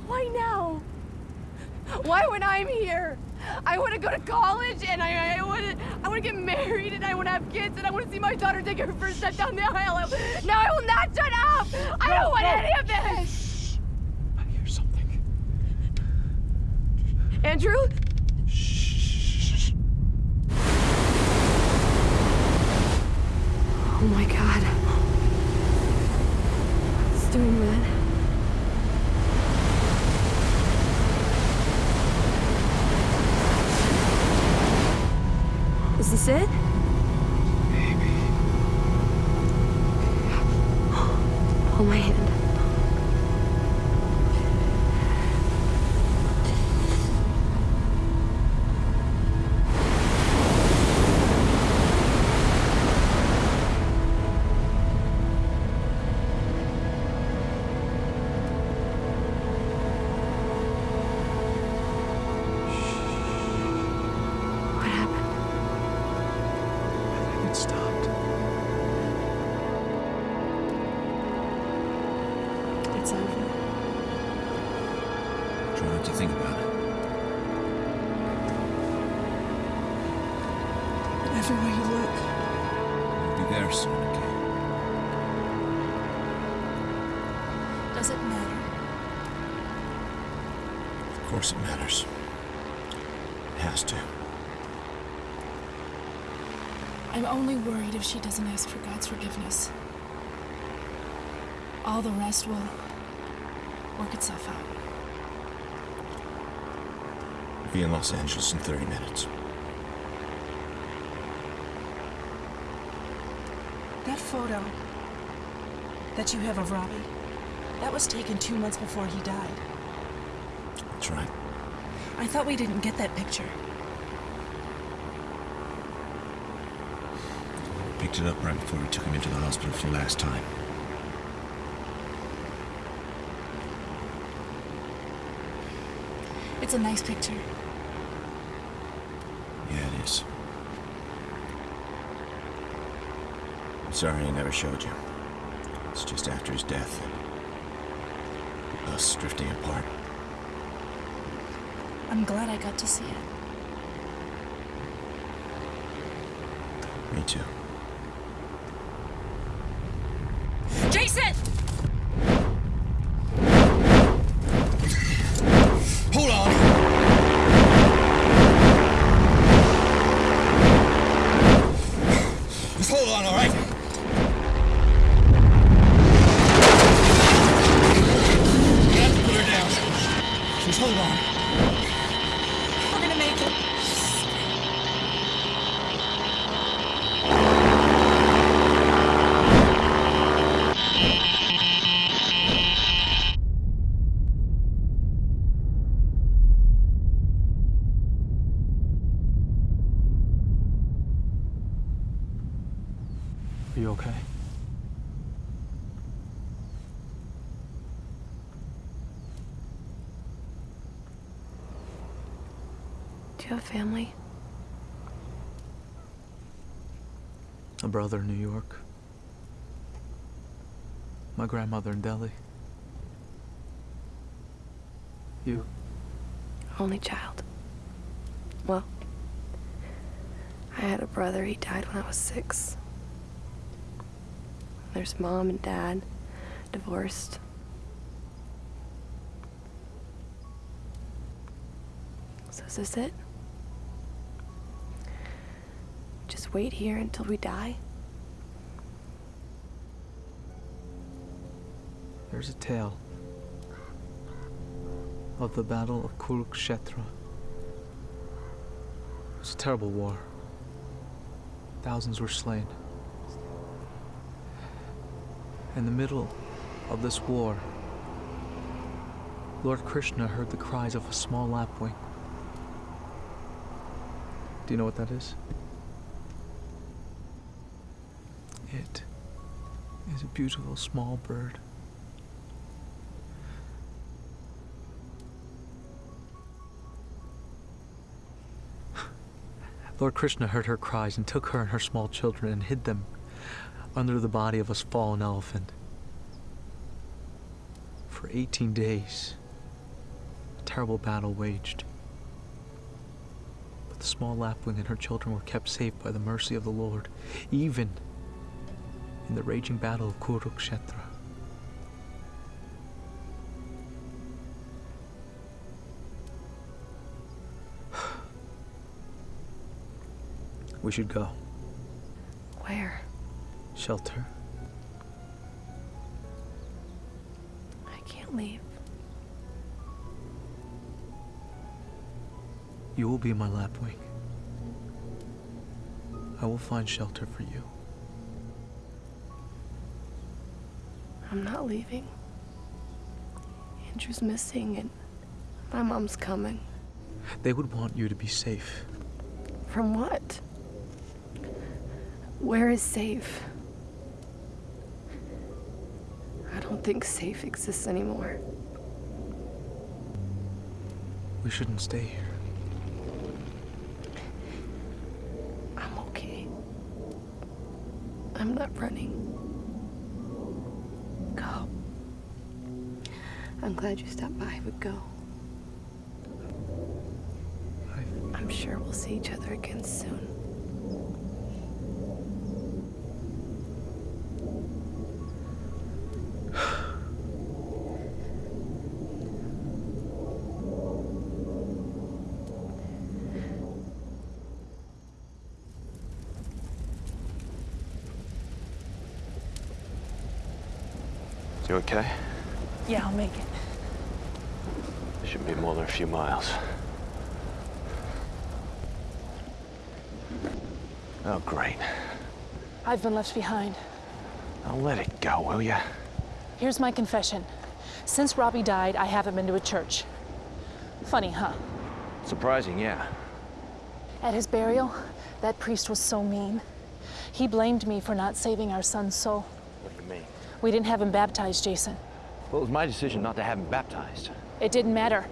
Why now? Why when I'm here? I want to go to college and I, I want to I want to get married and I want to have kids and I want to see my daughter take her first step down the aisle. No, I will not shut up. I don't want any of this. I hear something. Andrew? Oh my god. I'm only worried if she doesn't ask for God's forgiveness. All the rest will work itself out. Be in Los Angeles in 30 minutes. That photo that you have of Robbie, that was taken two months before he died. That's right. I thought we didn't get that picture. Picked it up right before we took him into the hospital for the last time. It's a nice picture. Yeah, it is. I'm sorry I never showed you. It's just after his death. Us drifting apart. I'm glad I got to see it. Me too. Jason! Hold on! Just hold on, all right? You have to put her down. Just hold on. We're gonna make it. Are you okay? Do you have family? A brother in New York. My grandmother in Delhi. You? Only child. Well, I had a brother. He died when I was six. There's mom and dad, divorced. So is this it? Just wait here until we die? There's a tale of the Battle of Kurukshetra. It was a terrible war. Thousands were slain. In the middle of this war, Lord Krishna heard the cries of a small lapwing. Do you know what that is? It is a beautiful small bird. Lord Krishna heard her cries and took her and her small children and hid them under the body of a fallen elephant. For 18 days, a terrible battle waged. But the small lapwing and her children were kept safe by the mercy of the Lord, even in the raging battle of Kurukshetra. We should go. Shelter. I can't leave. You will be my lapwing. I will find shelter for you. I'm not leaving. Andrew's missing and my mom's coming. They would want you to be safe. From what? Where is safe? Think safe exists anymore. We shouldn't stay here. I'm okay. I'm not running. Go. I'm glad you stopped by, but go. I'm sure we'll see each other again soon. You okay? Yeah, I'll make it. It shouldn't be more than a few miles. Oh, great. I've been left behind. Now let it go, will ya? Here's my confession. Since Robbie died, I haven't been to a church. Funny, huh? Surprising, yeah. At his burial, that priest was so mean. He blamed me for not saving our son's soul. What do you mean? We didn't have him baptized, Jason. Well, it was my decision not to have him baptized. It didn't matter.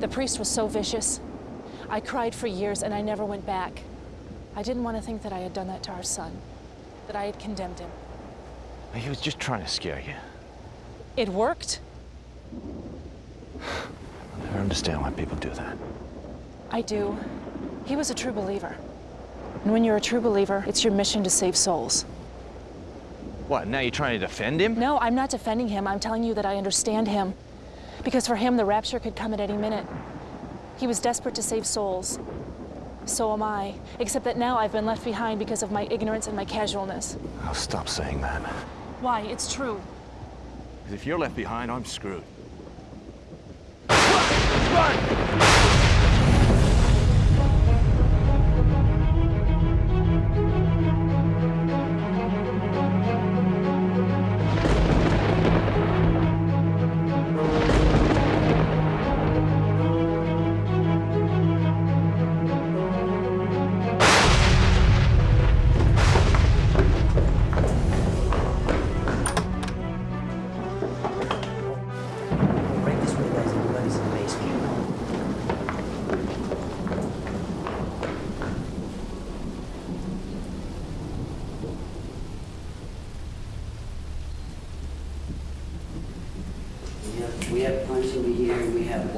The priest was so vicious. I cried for years and I never went back. I didn't want to think that I had done that to our son, that I had condemned him. He was just trying to scare you. It worked. I never understand why people do that. I do. He was a true believer. And when you're a true believer, it's your mission to save souls. What, now you're trying to defend him? No, I'm not defending him. I'm telling you that I understand him. Because for him, the rapture could come at any minute. He was desperate to save souls. So am I. Except that now I've been left behind because of my ignorance and my casualness. Oh, stop saying that. Why? It's true. Because if you're left behind, I'm screwed. Right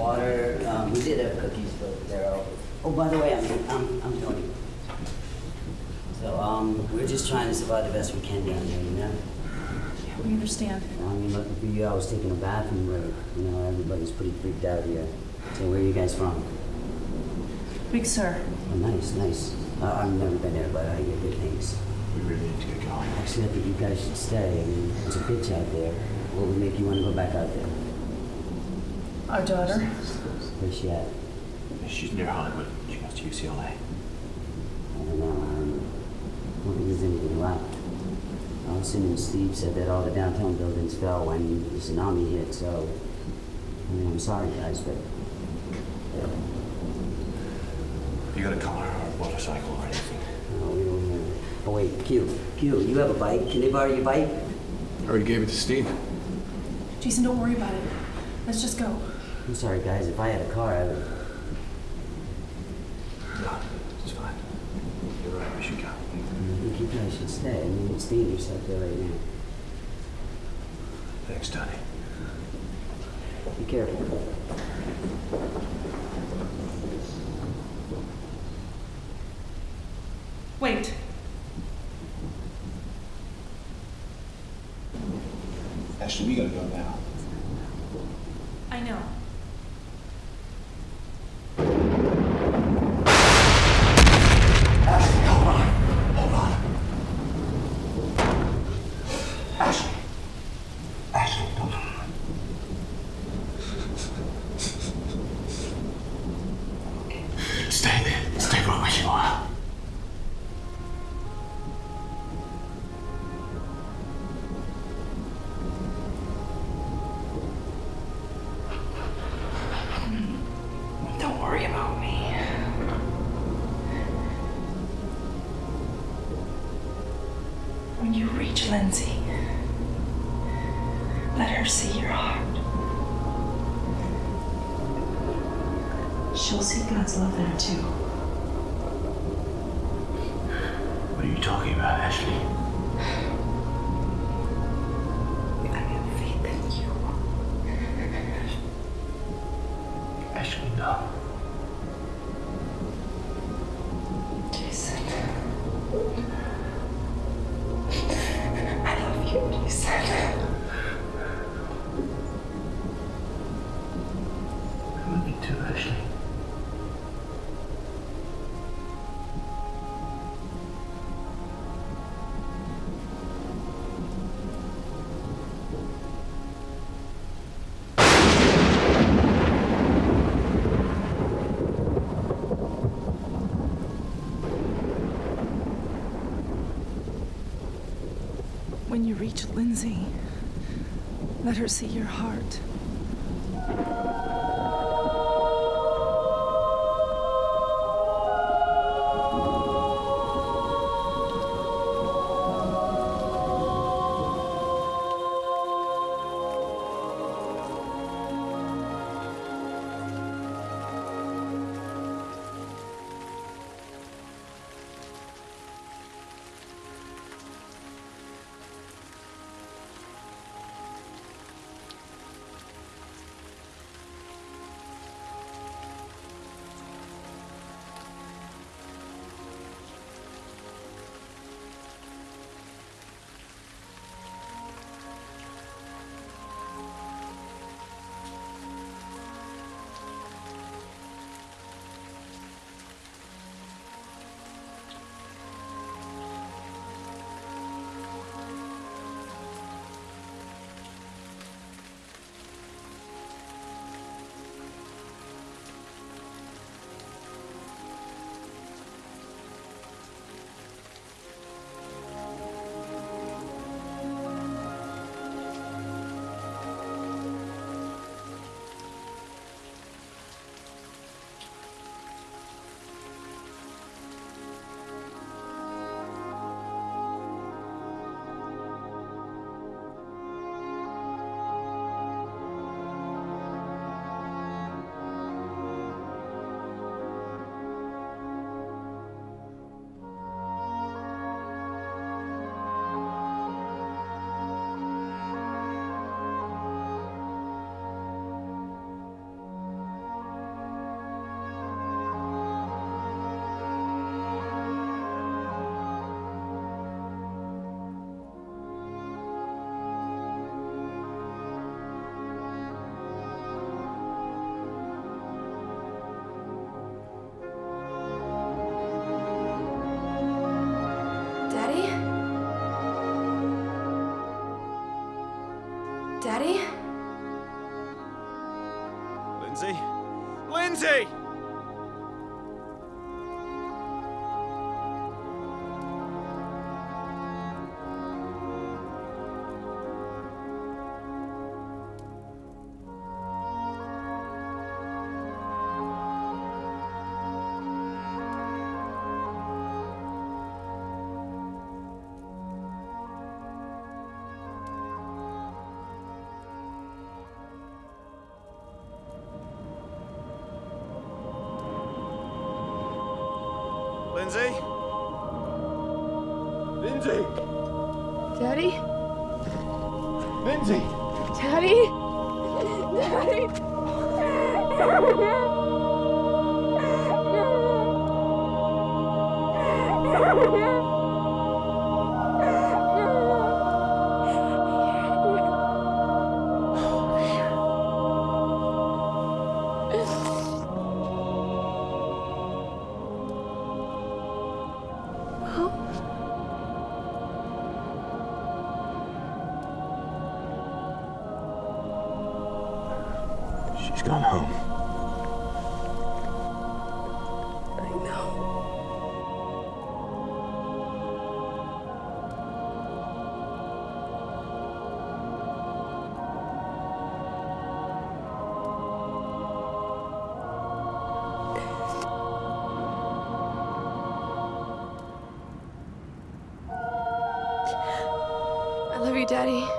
water. Um, we did have cookies, but they're all. Oh, by the way, I'm, I'm, I'm Tony. So, um, we're just trying to survive the best we can down here, you know? Yeah, We understand. I mean, looking for you, I was taking a bathroom break. You know, everybody's pretty freaked out here. So, where are you guys from? Big Sur. Oh, nice, nice. Uh, I've never been there, but I hear good things. We really need to get going. Actually, I think you guys should stay. I mean, there's a bitch out there. What would make you want to go back out there? Our daughter. Where's she at? She's near Hollywood. She goes to UCLA. I don't know. I don't think there's anything left. I was assuming Steve said that all the downtown buildings fell when the tsunami hit, so. I mean, I'm sorry, guys, but. Yeah. You got a car or a motorcycle or anything? No, we don't have. Oh, wait, Q. Q, you have a bike. Can they borrow your bike? I already gave it to Steve. Jason, don't worry about it. Let's just go. I'm sorry, guys. If I had a car, I would. No, it's fine. You're right, we should go. I think you guys should stay. I mean, it's dangerous out there right now. Thanks, Tony. Be careful. Let her see your heart. Lindsay! Daddy.